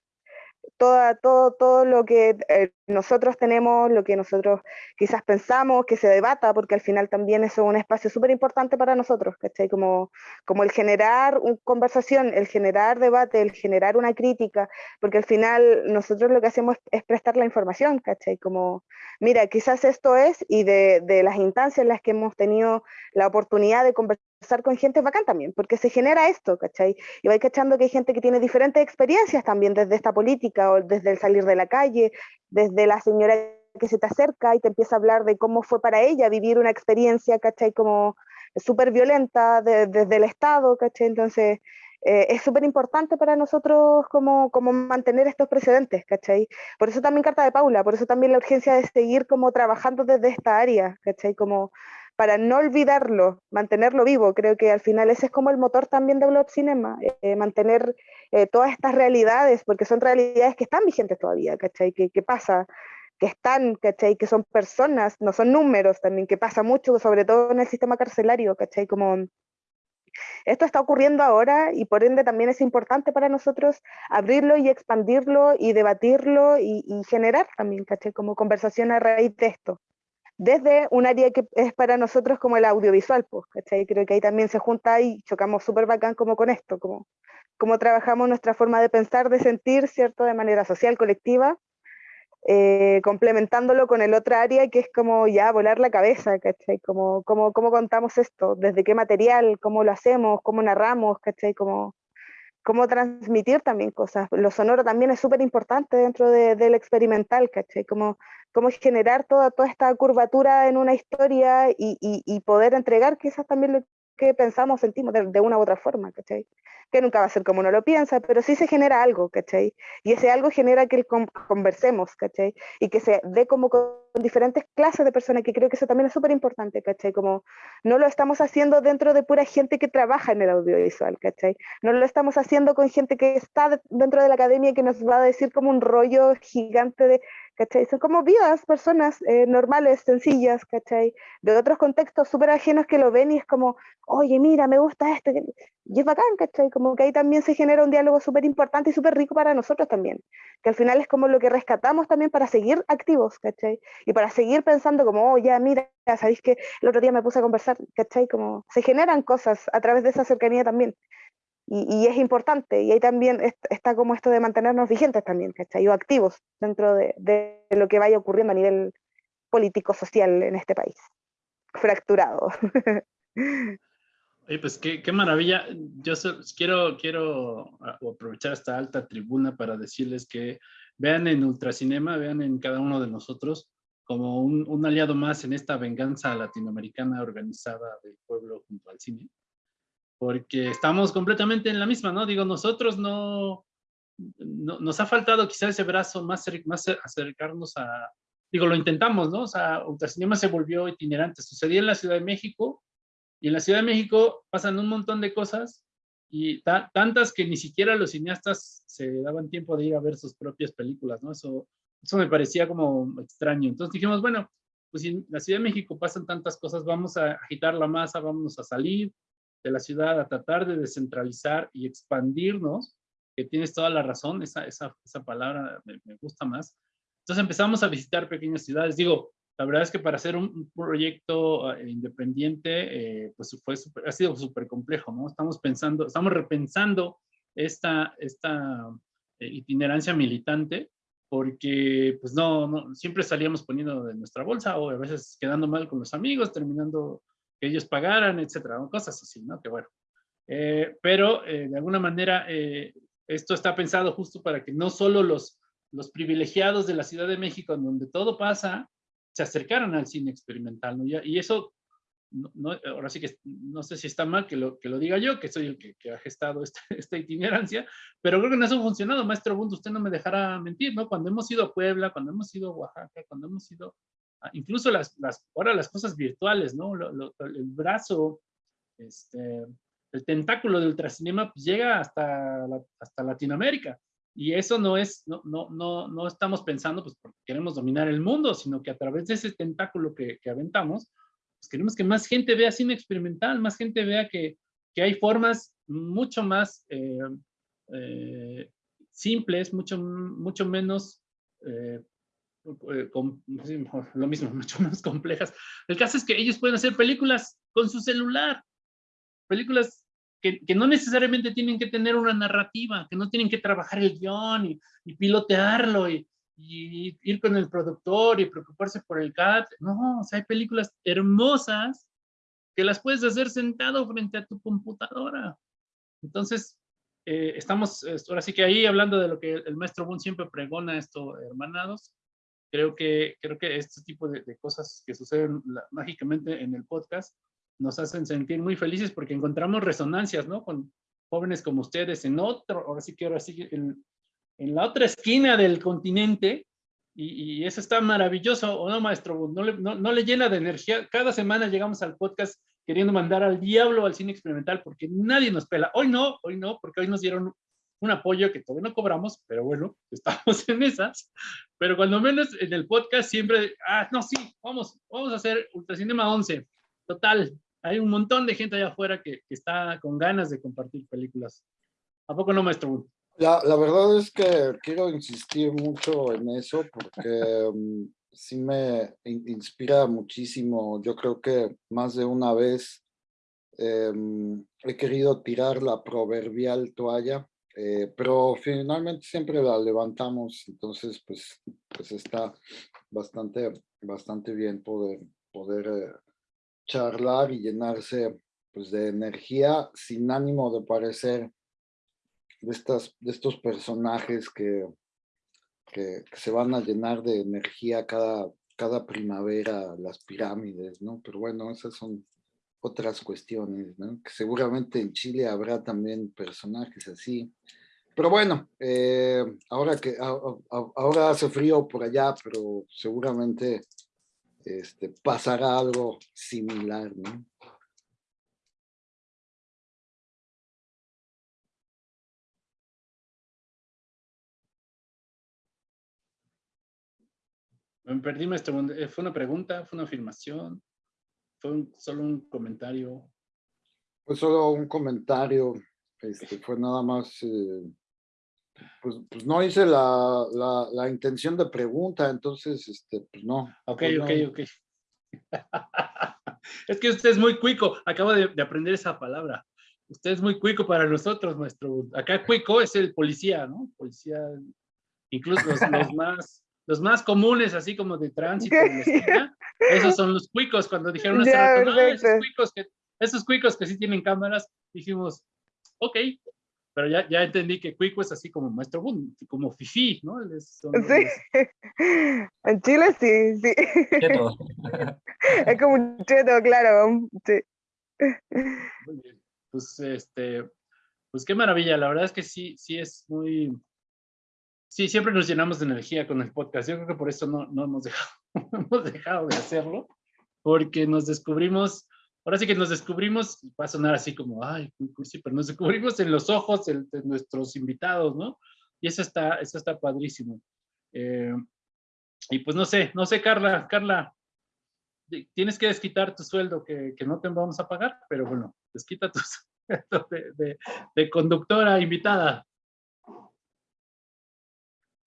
Speaker 6: toda, todo, todo lo que eh, nosotros tenemos, lo que nosotros quizás pensamos, que se debata, porque al final también eso es un espacio súper importante para nosotros, ¿cachai? Como, como el generar una conversación, el generar debate, el generar una crítica, porque al final nosotros lo que hacemos es, prestar la información, ¿cachai? Como, mira, quizás esto es, y de, de las instancias en las que hemos tenido la oportunidad de conversar estar con gente bacán también, porque se genera esto, ¿cachai? Y vais cachando que hay gente que tiene diferentes experiencias también desde esta política o desde el salir de la calle, desde la señora que se te acerca y te empieza a hablar de cómo fue para ella vivir una experiencia, ¿cachai? Como súper violenta desde el Estado, ¿cachai? Entonces, eh, es súper importante para nosotros como, como mantener estos precedentes, ¿cachai? Por eso también Carta de Paula, por eso también la urgencia de seguir como trabajando desde esta área, ¿cachai? Como para no olvidarlo, mantenerlo vivo. Creo que al final ese es como el motor también de Blob Cinema, eh, mantener eh, todas estas realidades, porque son realidades que están vigentes todavía, ¿cachai? ¿Qué, qué pasa? Que están, ¿cachai? Que son personas, no son números también, que pasa mucho, sobre todo en el sistema carcelario, ¿cachai? Como esto está ocurriendo ahora y por ende también es importante para nosotros abrirlo y expandirlo y debatirlo y, y generar también, ¿cachai? Como conversación a raíz de esto desde un área que es para nosotros como el audiovisual, pues, ¿cachai? Creo que ahí también se junta y chocamos súper bacán como con esto, como, trabajamos nuestra forma de pensar, de sentir, ¿cierto? De manera social, colectiva, eh, complementándolo con el otro área que es como ya volar la cabeza, ¿cachai? Como, como, cómo contamos esto, desde qué material, cómo lo hacemos, cómo narramos, ¿cachai? Como, cómo transmitir también cosas. Lo sonoro también es súper importante dentro de, del experimental, ¿cachai? Cómo generar toda, toda esta curvatura en una historia y, y, y, poder entregar quizás también lo que pensamos, sentimos de, una u otra forma, ¿cachai? Que nunca va a ser como uno lo piensa, pero sí se genera algo, ¿cachai? Y ese algo genera que conversemos, ¿cachai? Y que se dé como con diferentes clases de personas, que creo que eso también es súper importante, ¿cachai? Como no lo estamos haciendo dentro de pura gente que trabaja en el audiovisual, ¿cachai? No lo estamos haciendo con gente que está dentro de la academia y que nos va a decir como un rollo gigante de ¿cachai? Son como vidas, personas eh, normales, sencillas, ¿cachai? De otros contextos súper ajenos que lo ven y es como, oye, mira, me gusta esto, y es bacán, ¿cachai? Como que ahí también se genera un diálogo súper importante y súper rico para nosotros también, que al final es como lo que rescatamos también para seguir activos, ¿cachai? Y para seguir pensando como, oh, ya, mira, sabéis que el otro día me puse a conversar, ¿cachai? Como se generan cosas a través de esa cercanía también y, es importante, y ahí también está como esto de mantenernos vigentes también, ¿cachai? O activos dentro de, lo que vaya ocurriendo a nivel político-social en este país, fracturado.
Speaker 3: Oye, pues qué, maravilla. Yo quiero, quiero aprovechar esta alta tribuna para decirles que vean en Ultracinema, vean en cada uno de nosotros como un aliado más en esta venganza latinoamericana organizada del pueblo junto al cine porque estamos completamente en la misma, ¿no? Digo, nosotros no, nos ha faltado quizás ese brazo más, más acercarnos a, digo, lo intentamos, ¿no? O sea, Ultracinema se volvió itinerante, sucedía en la Ciudad de México, y en la Ciudad de México pasan un montón de cosas, y tantas que ni siquiera los cineastas se daban tiempo de ir a ver sus propias películas, ¿no? Eso, eso me parecía como extraño. Entonces dijimos, bueno, pues en la Ciudad de México pasan tantas cosas, vamos a agitar la masa, vamos a salir, de la ciudad a tratar de descentralizar y expandirnos, que tienes toda la razón, esa, esa, esa palabra me, gusta más. Entonces empezamos a visitar pequeñas ciudades. Digo, la verdad es que para hacer un, proyecto eh, independiente, eh, pues fue ha sido súper complejo, ¿no? Estamos pensando, estamos repensando esta, esta eh, itinerancia militante, porque pues no, no, siempre salíamos poniendo de nuestra bolsa o a veces quedando mal con los amigos, terminando que ellos pagaran, etcétera, cosas así, ¿no? Que bueno. Eh, pero eh, de alguna manera eh, esto está pensado justo para que no solo los, los privilegiados de la Ciudad de México, en donde todo pasa, se acercaran al cine experimental, ¿no? Y, eso, no, ahora sí que no sé si está mal que lo, que lo diga yo, que soy el que, ha gestado esta, esta, itinerancia, pero creo que no ha funcionado, maestro Bund, usted no me dejará mentir, ¿no? Cuando hemos ido a Puebla, cuando hemos ido a Oaxaca, cuando hemos ido incluso las, las, ahora las cosas virtuales, ¿no? el brazo, este, el tentáculo del ultracinema pues llega hasta, hasta Latinoamérica. Y eso no es, no, no, no, no estamos pensando pues porque queremos dominar el mundo, sino que a través de ese tentáculo que, que aventamos, pues queremos que más gente vea cine experimental, más gente vea que, que hay formas mucho más eh, eh, simples, mucho, mucho menos eh, eh, con, lo mismo, mucho más complejas. El caso es que ellos pueden hacer películas con su celular, películas que, que, no necesariamente tienen que tener una narrativa, que no tienen que trabajar el guion y, y pilotearlo y, y, ir con el productor y preocuparse por el cat. No, o sea, hay películas hermosas que las puedes hacer sentado frente a tu computadora. Entonces, eh, estamos ahora sí que ahí hablando de lo que el maestro Boone siempre pregona esto, hermanados, creo que, creo que este tipo de, cosas que suceden mágicamente en el podcast nos hacen sentir muy felices porque encontramos resonancias, ¿no? Con jóvenes como ustedes en otro, ahora sí que ahora sí, en, en la otra esquina del continente, y, eso está maravilloso, ¿o no, maestro? No le, no, no le llena de energía. Cada semana llegamos al podcast queriendo mandar al diablo al cine experimental porque nadie nos pela. Hoy no, hoy no, porque hoy nos dieron un apoyo que todavía no cobramos, pero bueno, estamos en esas. Pero cuando menos en el podcast siempre, ah, no, sí, vamos, vamos a hacer Ultracinema 11. Total, hay un montón de gente allá afuera que, está con ganas de compartir películas. ¿A poco no, maestro?
Speaker 5: La, la verdad es que quiero insistir mucho en eso porque mm, sí me inspira muchísimo. Yo creo que más de una vez em, he querido tirar la proverbial toalla eh, pero finalmente siempre la levantamos, entonces pues, pues está bastante, bastante bien poder, poder eh, charlar y llenarse pues, de energía sin ánimo de parecer de, estas, de estos personajes que, que, se van a llenar de energía cada, cada primavera, las pirámides, ¿no? Pero bueno, esas son otras cuestiones, ¿no? Que seguramente en Chile habrá también personajes así. Pero bueno, eh, ahora que ahora hace frío por allá, pero seguramente este, pasará algo similar, ¿no?
Speaker 3: Me perdí, maestro. ¿Fue una pregunta? ¿Fue una afirmación? ¿Fue solo un comentario?
Speaker 5: Fue solo un comentario. Este, fue nada más... Eh, pues, pues, no hice la, la, intención de pregunta, entonces, este, pues no.
Speaker 3: Ok,
Speaker 5: pues
Speaker 3: ok, ok. es que usted es muy cuico. Acabo de, de, aprender esa palabra. Usted es muy cuico para nosotros, maestro. Acá cuico es el policía, ¿no? Policía, incluso los, los más los más comunes, así como de tránsito, esos son los cuicos. Cuando dijeron hace rato, esos, cuicos que, esos cuicos que sí tienen cámaras, dijimos, ok, pero ya, ya entendí que cuico es así como maestro como fifi, ¿no?
Speaker 6: sí, en Chile sí, sí. es como un cheto, claro. Sí.
Speaker 3: Muy bien. Pues, este, pues qué maravilla, la verdad es que sí, sí es muy, Sí, siempre nos llenamos de energía con el podcast. Yo creo que por eso no, no hemos, dejado, hemos dejado de hacerlo, porque nos descubrimos, ahora sí que nos descubrimos, va a sonar así como, ay, sí, pero nos descubrimos en los ojos de, nuestros invitados, ¿no? Y eso está, eso está padrísimo. Eh, y pues no sé, no sé, Carla, Carla, tienes que desquitar tu sueldo que, que no te vamos a pagar, pero bueno, desquita tu sueldo de, de, de conductora invitada.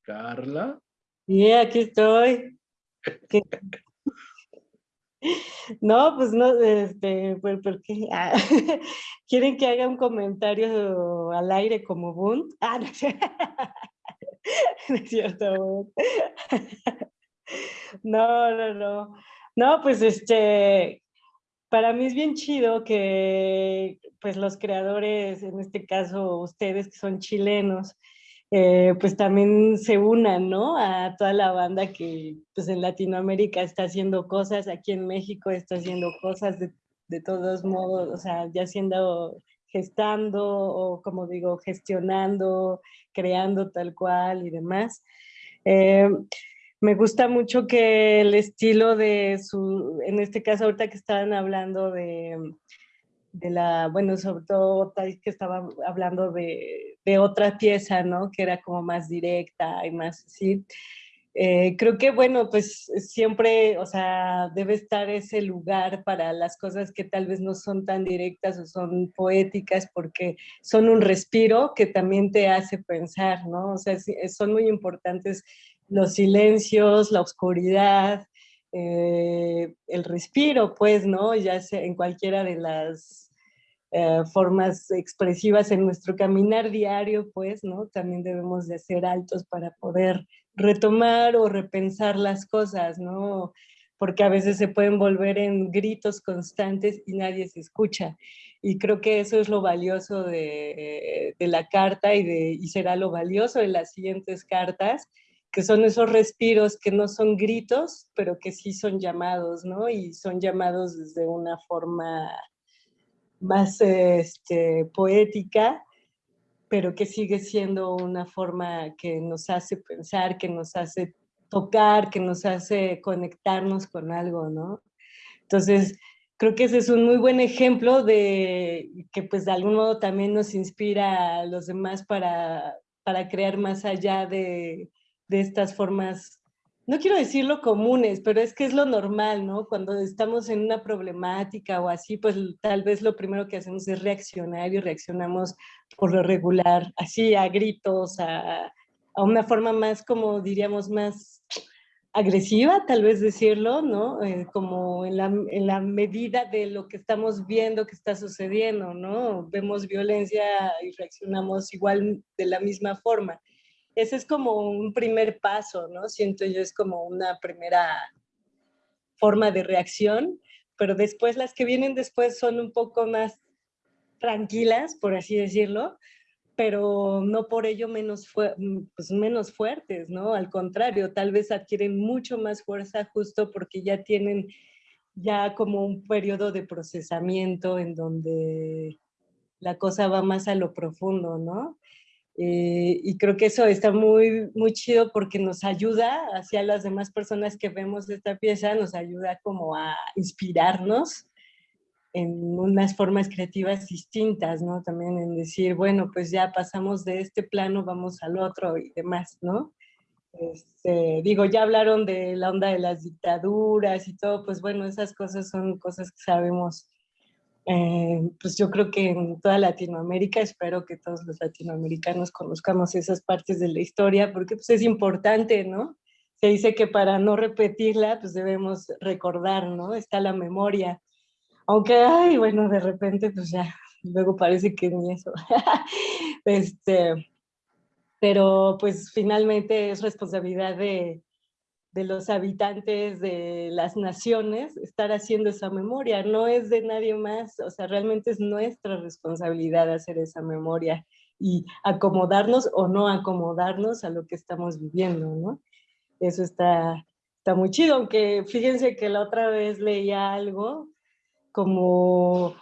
Speaker 3: Carla.
Speaker 4: Sí, aquí estoy. No, pues no, este, ¿por, qué? Ah, ¿Quieren que haga un comentario al aire como Bunt? Ah, no, no es cierto. No, no, no. No, pues este, para mí es bien chido que pues los creadores, en este caso ustedes que son chilenos, eh, pues también se unan, ¿no? A toda la banda que pues en Latinoamérica está haciendo cosas, aquí en México está haciendo cosas de, de todos modos, o sea, ya siendo gestando o como digo, gestionando, creando tal cual y demás. Eh, me gusta mucho que el estilo de su, en este caso ahorita que estaban hablando de, de la, bueno, sobre todo que estaba hablando de, de, otra pieza, ¿no? Que era como más directa y más así. Eh, creo que, bueno, pues siempre, o sea, debe estar ese lugar para las cosas que tal vez no son tan directas o son poéticas porque son un respiro que también te hace pensar, ¿no? O sea, son muy importantes los silencios, la oscuridad, eh, el respiro, pues, ¿no? Ya sea en cualquiera de las eh, formas expresivas en nuestro caminar diario, pues, ¿no? También debemos de ser altos para poder retomar o repensar las cosas, ¿no? Porque a veces se pueden volver en gritos constantes y nadie se escucha. Y creo que eso es lo valioso de, de la carta y, y será lo valioso de las siguientes cartas, que son esos respiros que no son gritos, pero que sí son llamados, ¿no? Y son llamados desde una forma más este, poética, pero que sigue siendo una forma que nos hace pensar, que nos hace tocar, que nos hace conectarnos con algo, ¿no? Entonces, creo que ese es un muy buen ejemplo de que pues de algún modo también nos inspira a los demás para, para crear más allá de, de estas formas, no quiero decirlo comunes, pero es que es lo normal, ¿no? Cuando estamos en una problemática o así, pues tal vez lo primero que hacemos es reaccionar y reaccionamos por lo regular, así a gritos, a, a una forma más, como diríamos, más agresiva, tal vez decirlo, ¿no? Eh, como en la, en la, medida de lo que estamos viendo que está sucediendo, ¿no? Vemos violencia y reaccionamos igual de la misma forma ese es como un primer paso, ¿no? Siento yo es como una primera forma de reacción, pero después las que vienen después son un poco más tranquilas, por así decirlo, pero no por ello menos, pues menos fuertes, ¿no? Al contrario, tal vez adquieren mucho más fuerza justo porque ya tienen ya como un periodo de procesamiento en donde la cosa va más a lo profundo, ¿no? Eh, y creo que eso está muy, muy chido porque nos ayuda hacia las demás personas que vemos esta pieza, nos ayuda como a inspirarnos en unas formas creativas distintas, ¿no? También en decir, bueno, pues ya pasamos de este plano, vamos al otro y demás, ¿no? Este, digo, ya hablaron de la onda de las dictaduras y todo, pues bueno, esas cosas son cosas que sabemos eh, pues yo creo que en toda Latinoamérica, espero que todos los latinoamericanos conozcamos esas partes de la historia, porque pues es importante, ¿no? Se dice que para no repetirla, pues debemos recordar, ¿no? Está la memoria. Aunque, ay, bueno, de repente, pues ya, luego parece que ni eso. este, pero pues finalmente es responsabilidad de, de los habitantes de las naciones estar haciendo esa memoria, no es de nadie más, o sea, realmente es nuestra responsabilidad hacer esa memoria y acomodarnos o no acomodarnos a lo que estamos viviendo, ¿no? Eso está, está muy chido, aunque fíjense que la otra vez leía algo como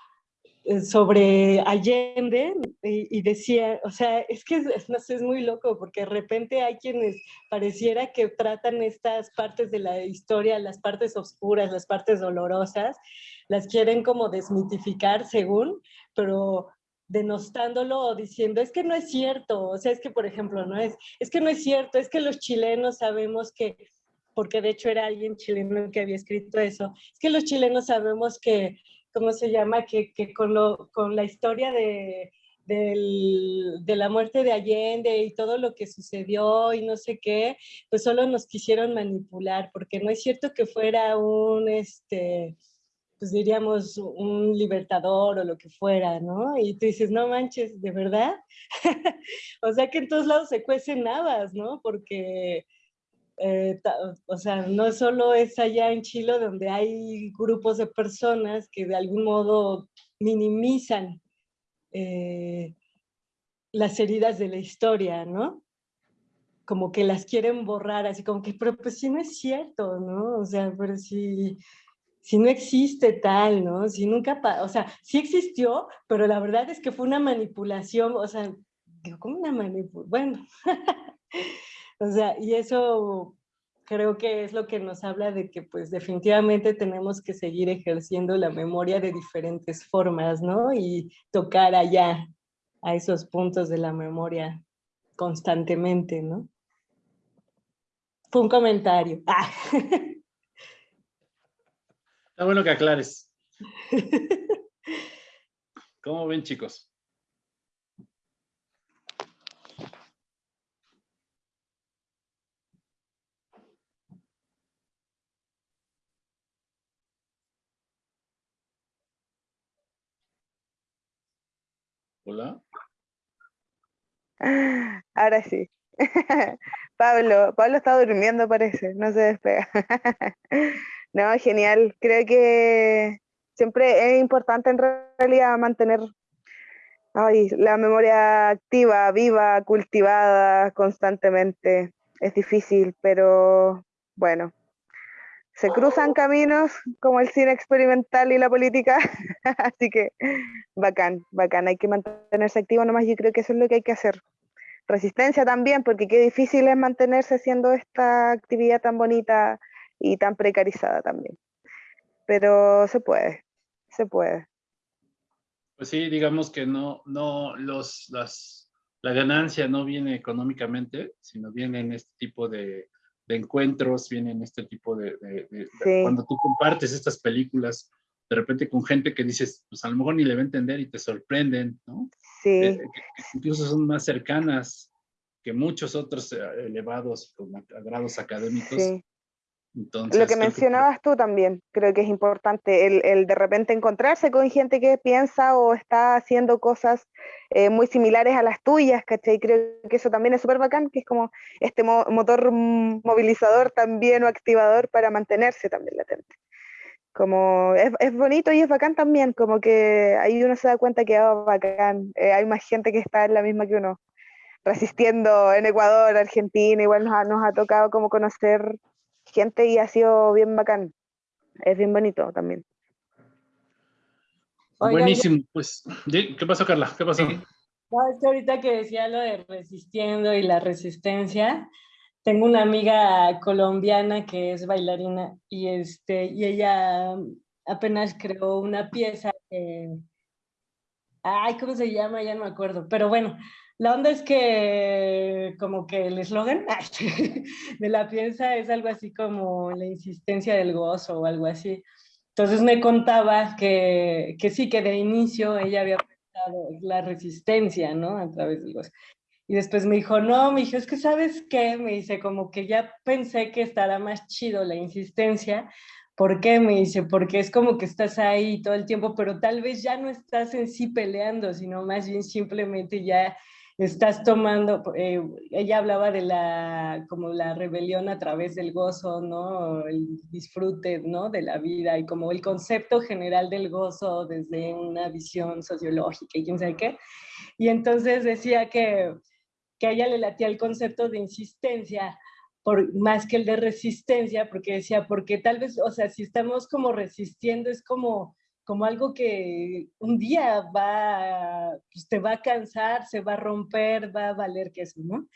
Speaker 4: sobre Allende y, decía, o sea, es que es, no sé, es muy loco porque de repente hay quienes pareciera que tratan estas partes de la historia, las partes oscuras, las partes dolorosas, las quieren como desmitificar según, pero denostándolo o diciendo, es que no es cierto, o sea, es que, por ejemplo, no es, es que no es cierto, es que los chilenos sabemos que, porque de hecho era alguien chileno que había escrito eso, es que los chilenos sabemos que ¿cómo se llama? Que, con, lo, con la historia de, del, de la muerte de Allende y todo lo que sucedió y no sé qué, pues solo nos quisieron manipular, porque no es cierto que fuera un, este, pues diríamos, un libertador o lo que fuera, ¿no? Y tú dices, no manches, ¿de verdad? o sea que en todos lados se cuecen habas, ¿no? Porque eh, o sea, no solo es allá en Chile donde hay grupos de personas que de algún modo minimizan eh, las heridas de la historia, ¿no? Como que las quieren borrar, así como que, pero pues si no es cierto, ¿no? O sea, pero si, si no existe tal, ¿no? Si nunca, o sea, sí existió, pero la verdad es que fue una manipulación, o sea, ¿cómo una manipulación? Bueno. O sea, y eso creo que es lo que nos habla de que pues definitivamente tenemos que seguir ejerciendo la memoria de diferentes formas, ¿no? Y tocar allá a esos puntos de la memoria constantemente, ¿no? Fue un comentario. Ah.
Speaker 3: Está bueno que aclares. ¿Cómo ven, chicos? Hola.
Speaker 6: Ahora sí. Pablo, Pablo está durmiendo parece, no se despega. no, genial. Creo que siempre es importante en realidad mantener la memoria activa, viva, cultivada constantemente. Es difícil, pero bueno, se cruzan caminos como el cine experimental y la política, así que bacán, bacán, hay que mantenerse activo nomás, yo creo que eso es lo que hay que hacer. Resistencia también, porque qué difícil es mantenerse haciendo esta actividad tan bonita y tan precarizada también. Pero se puede, se puede.
Speaker 3: Pues sí, digamos que no, no, los, las, la ganancia no viene económicamente, sino viene en este tipo de, de encuentros, vienen este tipo de, cuando tú compartes estas películas, de repente con gente que dices, pues a lo mejor ni le va a entender y te sorprenden, ¿no?
Speaker 6: Sí.
Speaker 3: Eh, incluso son más cercanas que muchos otros eh, elevados grados académicos. Sí
Speaker 6: lo que mencionabas tú también, creo que es importante, el, de repente encontrarse con gente que piensa o está haciendo cosas eh, muy similares a las tuyas, ¿cachai? Creo que eso también es súper bacán, que es como este motor movilizador también o activador para mantenerse también latente. Como es, es, bonito y es bacán también, como que ahí uno se da cuenta que oh, bacán, eh, hay más gente que está en la misma que uno, resistiendo en Ecuador, Argentina, igual nos ha, nos ha tocado como conocer gente y ha sido bien bacán. es bien bonito también.
Speaker 3: Buenísimo, pues, ¿qué pasó Carla? ¿Qué pasó?
Speaker 4: No, es que ahorita que decía lo de resistiendo y la resistencia, tengo una amiga colombiana que es bailarina y, este, y ella apenas creó una pieza Ay, ¿cómo se llama? Ya no me acuerdo. Pero bueno, la onda es que como que el eslogan de la pieza es algo así como la insistencia del gozo o algo así. Entonces me contaba que, que sí, que de inicio ella había pensado la resistencia, ¿no? A través del gozo. Y después me dijo, no, me dijo, es que sabes qué, me dice, como que ya pensé que estará más chido la insistencia, ¿Por qué? Me dice, porque es como que estás ahí todo el tiempo, pero tal vez ya no estás en sí peleando, sino más bien simplemente ya estás tomando, eh, ella hablaba de la, como la rebelión a través del gozo, ¿no? El disfrute, ¿no? De la vida y como el concepto general del gozo desde una visión sociológica y quién sabe qué. Y entonces decía que, que a ella le latía el concepto de insistencia, más que el de resistencia, porque decía, porque tal vez, o sea, si estamos como resistiendo, es como, como algo que un día va, pues te va a cansar, se va a romper, va a valer que eso, ¿no?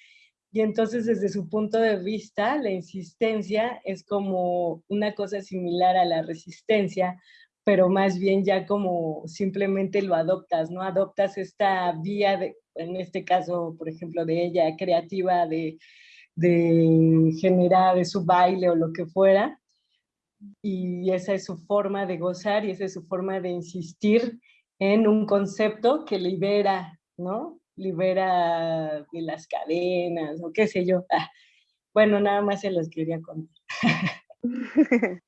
Speaker 4: Y entonces desde su punto de vista, la insistencia es como una cosa similar a la resistencia, pero más bien ya como simplemente lo adoptas, ¿no? Adoptas esta vía, de, en este caso, por ejemplo, de ella, creativa, de de generar su baile o lo que fuera. Y esa es su forma de gozar y esa es su forma de insistir en un concepto que libera, ¿no? Libera de las cadenas o qué sé yo. Ah, bueno, nada más se los quería contar.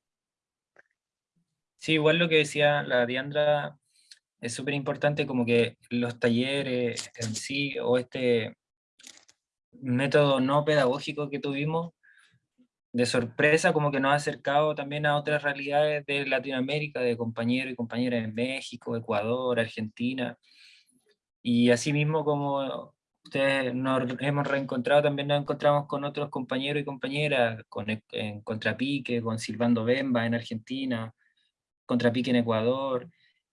Speaker 7: Sí, igual lo que decía la Diandra es súper importante como que los talleres en sí o este método no pedagógico que tuvimos, de sorpresa, como que nos ha acercado también a otras realidades de Latinoamérica, de compañeros y compañeras en México, Ecuador, Argentina. Y así mismo como ustedes nos hemos reencontrado, también nos encontramos con otros compañeros y compañeras, con, en Contrapique, con Silvando Bemba en Argentina, Contrapique en Ecuador,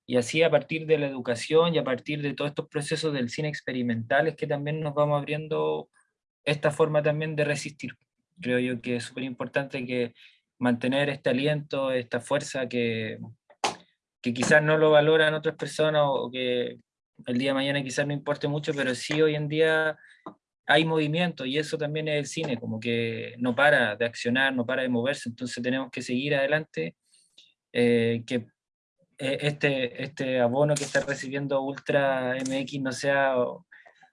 Speaker 7: y así a partir de la educación y a partir de todos estos procesos del cine experimental es que también nos vamos abriendo esta forma también de resistir. Creo yo que es súper importante que mantener este aliento, esta fuerza que, que quizás no lo valoran otras personas o que el día de mañana quizás no importe mucho, pero sí hoy en día hay movimiento y eso también es el cine, como que no para de accionar, no para de moverse, entonces tenemos que seguir adelante, eh, que eh, este, este abono que está recibiendo Ultra MX no sea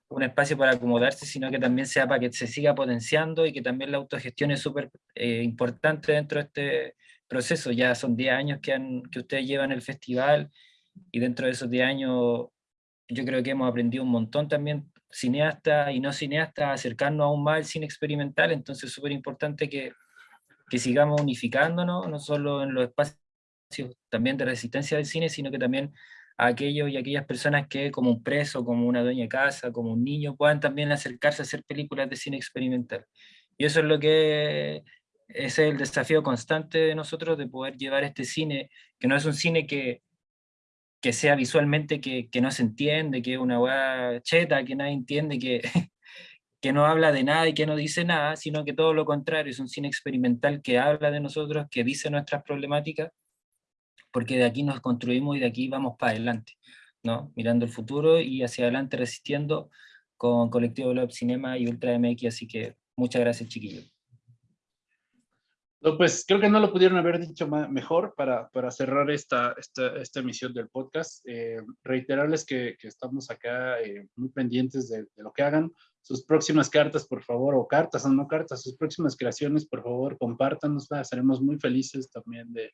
Speaker 7: un espacio para acomodarse, sino que también sea para que se siga potenciando y que también la autogestión es súper eh, importante dentro de este proceso. Ya son 10 años que, han, que ustedes llevan el festival y dentro de esos 10 años yo creo que hemos aprendido un montón también, cineastas y no cineastas, acercarnos aún más al cine experimental, entonces es súper importante que, que sigamos unificándonos, no solo en los espacios también de resistencia del cine, sino que también a aquellos y aquellas personas que como un preso, como una dueña de casa, como un niño, puedan también acercarse a hacer películas de cine experimental. Y eso es lo que es el desafío constante de nosotros, de poder llevar este cine, que no es un cine que, que sea visualmente que, que no se entiende, que es una hueá cheta, que nadie entiende, que, que no habla de nada y que no dice nada, sino que todo lo contrario, es un cine experimental que habla de nosotros, que dice nuestras problemáticas, porque de aquí nos construimos y de aquí vamos para adelante, ¿no? mirando el futuro y hacia adelante resistiendo con Colectivo Globe Cinema y Ultra MX, así que muchas gracias chiquillos.
Speaker 3: No, pues creo que no lo pudieron haber dicho mejor para, para cerrar esta, esta, emisión del podcast. Eh, reiterarles que, que, estamos acá eh, muy pendientes de, lo que hagan. Sus próximas cartas, por favor, o cartas o no cartas, sus próximas creaciones, por favor, compártanos. Seremos muy felices también de,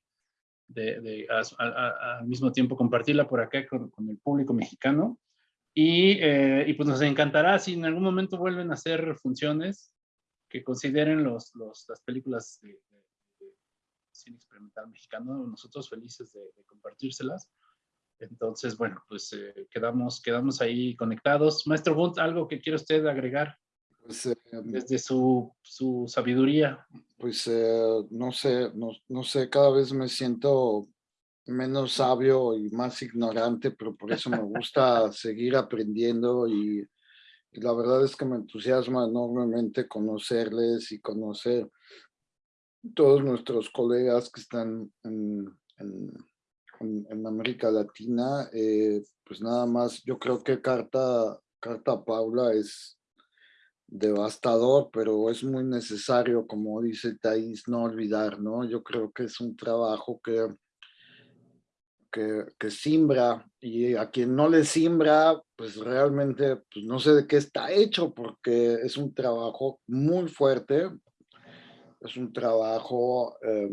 Speaker 3: de, al mismo tiempo compartirla por acá con, el público mexicano. Y, eh, y, pues nos encantará si en algún momento vuelven a hacer funciones que consideren los, las películas de, cine experimental mexicano, nosotros felices de, compartírselas. Entonces, bueno, pues eh, quedamos, quedamos ahí conectados. Maestro Bunt, ¿algo que quiere usted agregar?
Speaker 5: Pues, eh,
Speaker 3: desde su, su sabiduría.
Speaker 5: Pues eh, no sé, no, no sé, cada vez me siento menos sabio y más ignorante, pero por eso me gusta seguir aprendiendo y, y, la verdad es que me entusiasma enormemente conocerles y conocer todos nuestros colegas que están en, en, en América Latina. Eh, pues nada más, yo creo que Carta, Carta Paula es devastador, pero es muy necesario, como dice Thais, no olvidar, ¿no? Yo creo que es un trabajo que que, que, simbra y a quien no le simbra, pues realmente pues no sé de qué está hecho porque es un trabajo muy fuerte, es un trabajo eh,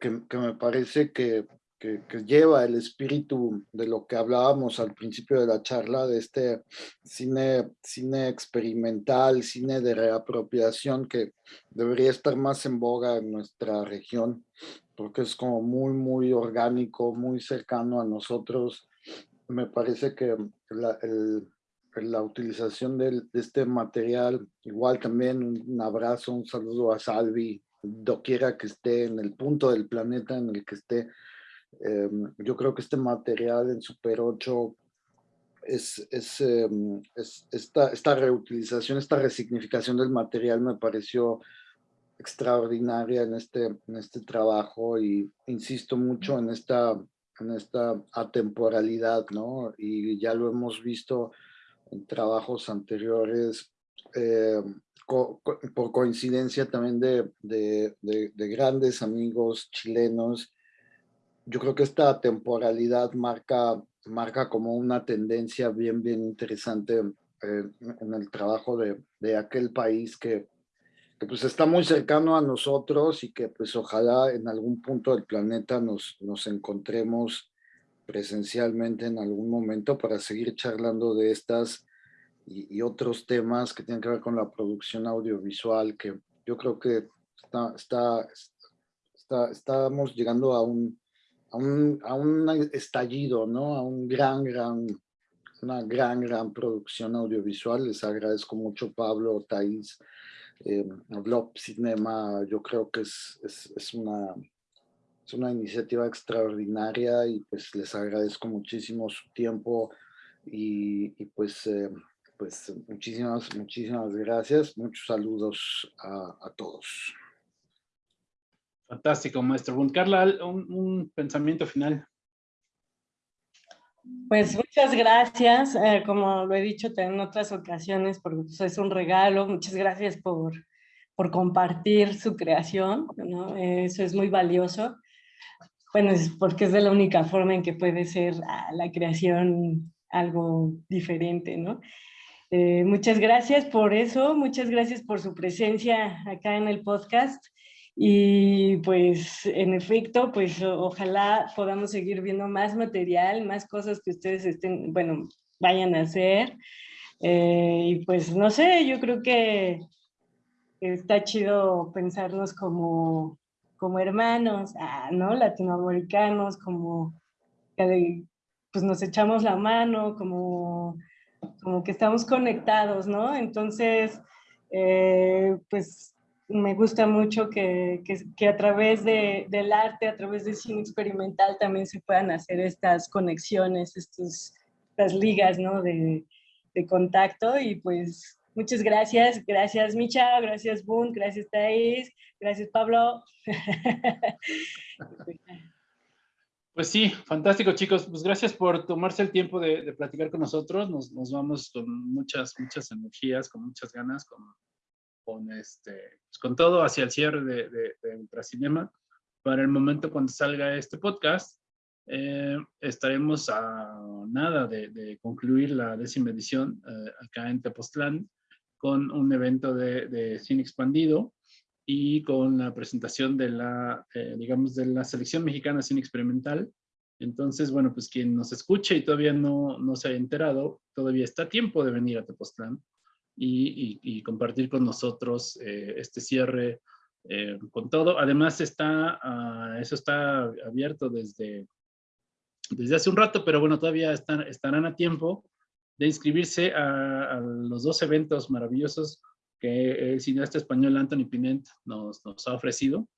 Speaker 5: que, que, me parece que, que, lleva el espíritu de lo que hablábamos al principio de la charla, de este cine, cine experimental, cine de reapropiación que debería estar más en boga en nuestra región porque es como muy, muy orgánico, muy cercano a nosotros. Me parece que la, el, la utilización de, este material, igual también un, abrazo, un saludo a Salvi, doquiera que esté en el punto del planeta en el que esté. Eh, yo creo que este material en Super 8 es, es, eh, es esta, esta reutilización, esta resignificación del material me pareció extraordinaria en este, en este trabajo y insisto mucho en esta, en esta atemporalidad, ¿no? Y ya lo hemos visto en trabajos anteriores, eh, co por coincidencia también de, de, de, de, grandes amigos chilenos. Yo creo que esta temporalidad marca, marca como una tendencia bien, bien interesante eh, en el trabajo de, de aquel país que que pues está muy cercano a nosotros y que pues ojalá en algún punto del planeta nos, nos encontremos presencialmente en algún momento para seguir charlando de estas y, y, otros temas que tienen que ver con la producción audiovisual, que yo creo que está, está, está estamos llegando a un, a un, a un estallido, ¿no? A un gran, gran, una gran, gran producción audiovisual. Les agradezco mucho Pablo, Thais, eh, Cinema, yo creo que es, es, es, una, es una iniciativa extraordinaria y pues les agradezco muchísimo su tiempo y, y pues, eh, pues muchísimas, muchísimas gracias. Muchos saludos a, a todos.
Speaker 3: Fantástico, maestro. Bon, Carla, un, un pensamiento final.
Speaker 4: Pues muchas gracias, eh, como lo he dicho en otras ocasiones, porque es un regalo, muchas gracias por, por compartir su creación, ¿no? eso es muy valioso, bueno, es porque es de la única forma en que puede ser ah, la creación algo diferente, ¿no? Eh, muchas gracias por eso, muchas gracias por su presencia acá en el podcast y pues, en efecto, pues ojalá podamos seguir viendo más material, más cosas que ustedes estén, bueno, vayan a hacer. Eh, y pues, no sé, yo creo que está chido pensarnos como, como hermanos, ah, ¿no? Latinoamericanos, como que pues nos echamos la mano, como, como que estamos conectados, ¿no? Entonces, eh, pues me gusta mucho que, que, a través de, del arte, a través del cine experimental también se puedan hacer estas conexiones, estos, estas ligas ¿no? de, de contacto. Y pues muchas gracias, gracias Micha, gracias Boon, gracias Thais, gracias Pablo.
Speaker 3: Pues sí, fantástico chicos, pues gracias por tomarse el tiempo de, de platicar con nosotros, nos, nos, vamos con muchas, muchas energías, con muchas ganas, con con, este, pues, con todo hacia el cierre de, de, de, Ultracinema. Para el momento cuando salga este podcast, eh, estaremos a nada de, concluir la décima edición eh, acá en Tepoztlán con un evento de, de, cine expandido y con la presentación de la, eh, digamos, de la selección mexicana cine experimental. Entonces, bueno, pues quien nos escuche y todavía no, no se haya enterado, todavía está tiempo de venir a Tepoztlán y, y, compartir con nosotros eh, este cierre eh, con todo. Además, está, uh, eso está abierto desde, desde hace un rato, pero bueno, todavía están, estarán a tiempo de inscribirse a, a los dos eventos maravillosos que el cineasta español Anthony Pinent nos, nos ha ofrecido,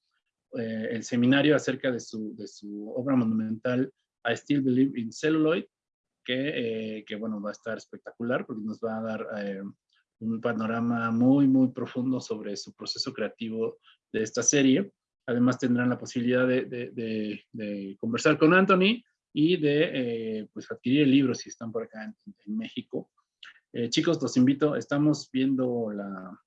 Speaker 3: eh, el seminario acerca de su, de su obra monumental I Still Believe in Celluloid, que, eh, que, bueno, va a estar espectacular porque nos va a dar eh, un panorama muy, muy profundo sobre su proceso creativo de esta serie. Además tendrán la posibilidad de, de, conversar con Anthony y de pues, adquirir el libro si están por acá en, México. chicos, los invito, estamos viendo la,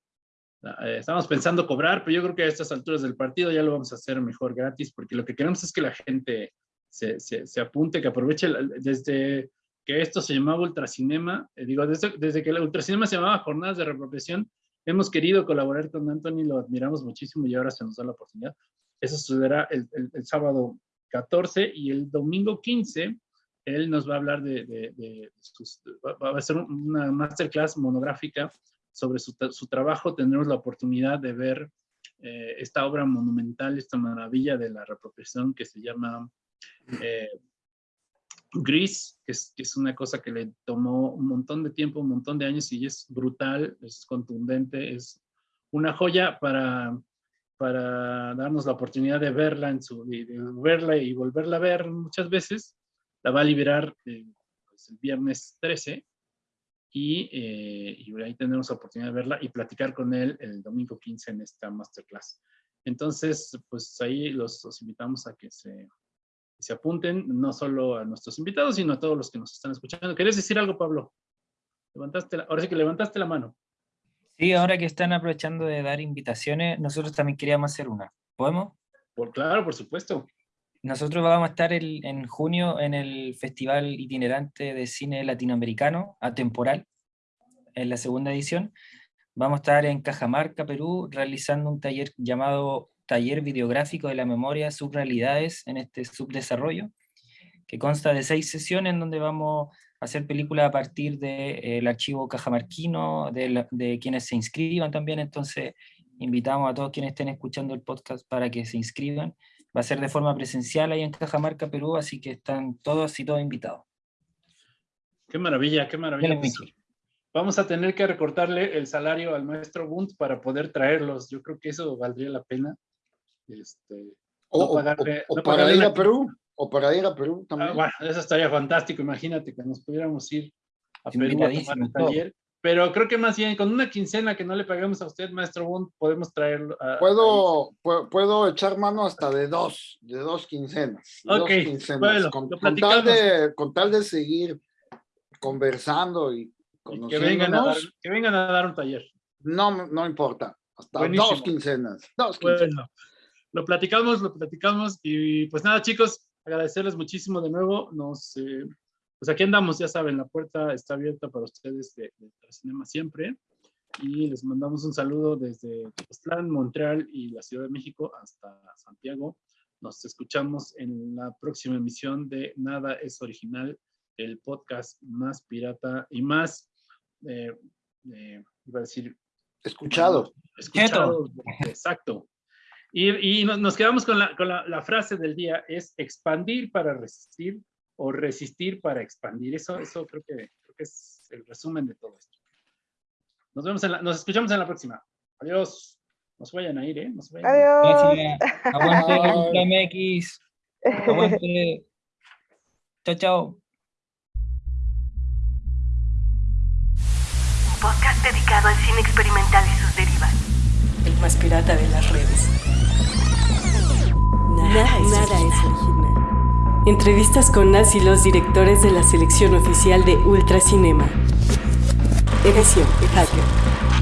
Speaker 3: eh, estamos pensando cobrar, pero yo creo que a estas alturas del partido ya lo vamos a hacer mejor gratis, porque lo que queremos es que la gente se, se, apunte, que aproveche desde que esto se llamaba Ultracinema, eh, digo, desde, desde, que el Ultracinema se llamaba Jornadas de Repropiación, hemos querido colaborar con Anthony, lo admiramos muchísimo y ahora se nos da la oportunidad. Eso sucederá el, el, sábado 14 y el domingo 15 él nos va a hablar de, de, de sus, va a ser una masterclass monográfica sobre su, su trabajo tendremos la oportunidad de ver eh, esta obra monumental, esta maravilla de la repropiación que se llama eh, Gris, que es, una cosa que le tomó un montón de tiempo, un montón de años y es brutal, es contundente, es una joya para, para darnos la oportunidad de verla, en su, de, verla y volverla a ver muchas veces. La va a liberar eh, pues, el viernes 13 eh, y, ahí tenemos la oportunidad de verla y platicar con él el domingo 15 en esta masterclass. Entonces, pues ahí los, invitamos a que se, se apunten, no solo a nuestros invitados, sino a todos los que nos están escuchando. ¿Querías decir algo, Pablo? Levantaste ahora sí que levantaste la mano.
Speaker 7: Sí, ahora que están aprovechando de dar invitaciones, nosotros también queríamos hacer una. ¿Podemos?
Speaker 3: Por, claro, por supuesto.
Speaker 7: Nosotros vamos a estar en junio en el Festival Itinerante de Cine Latinoamericano, Atemporal, en la segunda edición. Vamos a estar en Cajamarca, Perú, realizando un taller llamado Taller Videográfico de la Memoria, Subrealidades en este subdesarrollo, que consta de seis sesiones donde vamos a hacer películas a partir del eh, archivo cajamarquino, de, de quienes se inscriban también, entonces invitamos a todos quienes estén escuchando el podcast para que se inscriban Va a ser de forma presencial ahí en Cajamarca, Perú, así que están todos y todos invitados.
Speaker 3: Qué maravilla, qué maravilla. Vamos a tener que recortarle el salario al maestro Bunt para poder traerlos. Yo creo que eso valdría la pena. Este,
Speaker 5: o, para ir a Perú. O para ir a Perú también.
Speaker 3: Ah, bueno, eso estaría fantástico. Imagínate que nos pudiéramos ir a Perú a tomar el taller. Pero creo que más bien con una quincena que no le paguemos a usted, maestro Bund, podemos traerlo.
Speaker 5: puedo, puedo, echar mano hasta de dos, de dos quincenas.
Speaker 3: ok, Bueno,
Speaker 5: con, tal de, con tal de seguir conversando y
Speaker 3: que, vengan a dar, que vengan a dar un taller.
Speaker 5: No, no importa. Hasta dos quincenas. Dos quincenas. Bueno,
Speaker 3: lo platicamos, lo platicamos. Y pues nada, chicos, agradecerles muchísimo de nuevo. Nos. Eh, pues aquí andamos, ya saben, la puerta está abierta para ustedes de, de Cinema siempre. Y les mandamos un saludo desde Tepoztlán, Montreal y la Ciudad de México hasta Santiago. Nos escuchamos en la próxima emisión de Nada es Original, el podcast más pirata y más, eh, eh, iba a decir...
Speaker 5: Escuchado.
Speaker 3: Escuchado, exacto. Y, y, nos quedamos con, la, con la, la frase del día, es expandir para resistir o resistir para expandir. Eso, eso creo, que, creo que es el resumen de todo esto. Nos, vemos en la, nos escuchamos en la próxima. Adiós. No se vayan a ir, ¿eh? No se vayan
Speaker 6: Adiós.
Speaker 7: Aguante MX. Aguante. Chao, chao.
Speaker 1: Un podcast dedicado al cine experimental y sus derivas.
Speaker 2: Más pirata de las redes. Nada, nada es original. Entrevistas con las y los directores de la selección oficial de Ultracinema. Edición Hacker.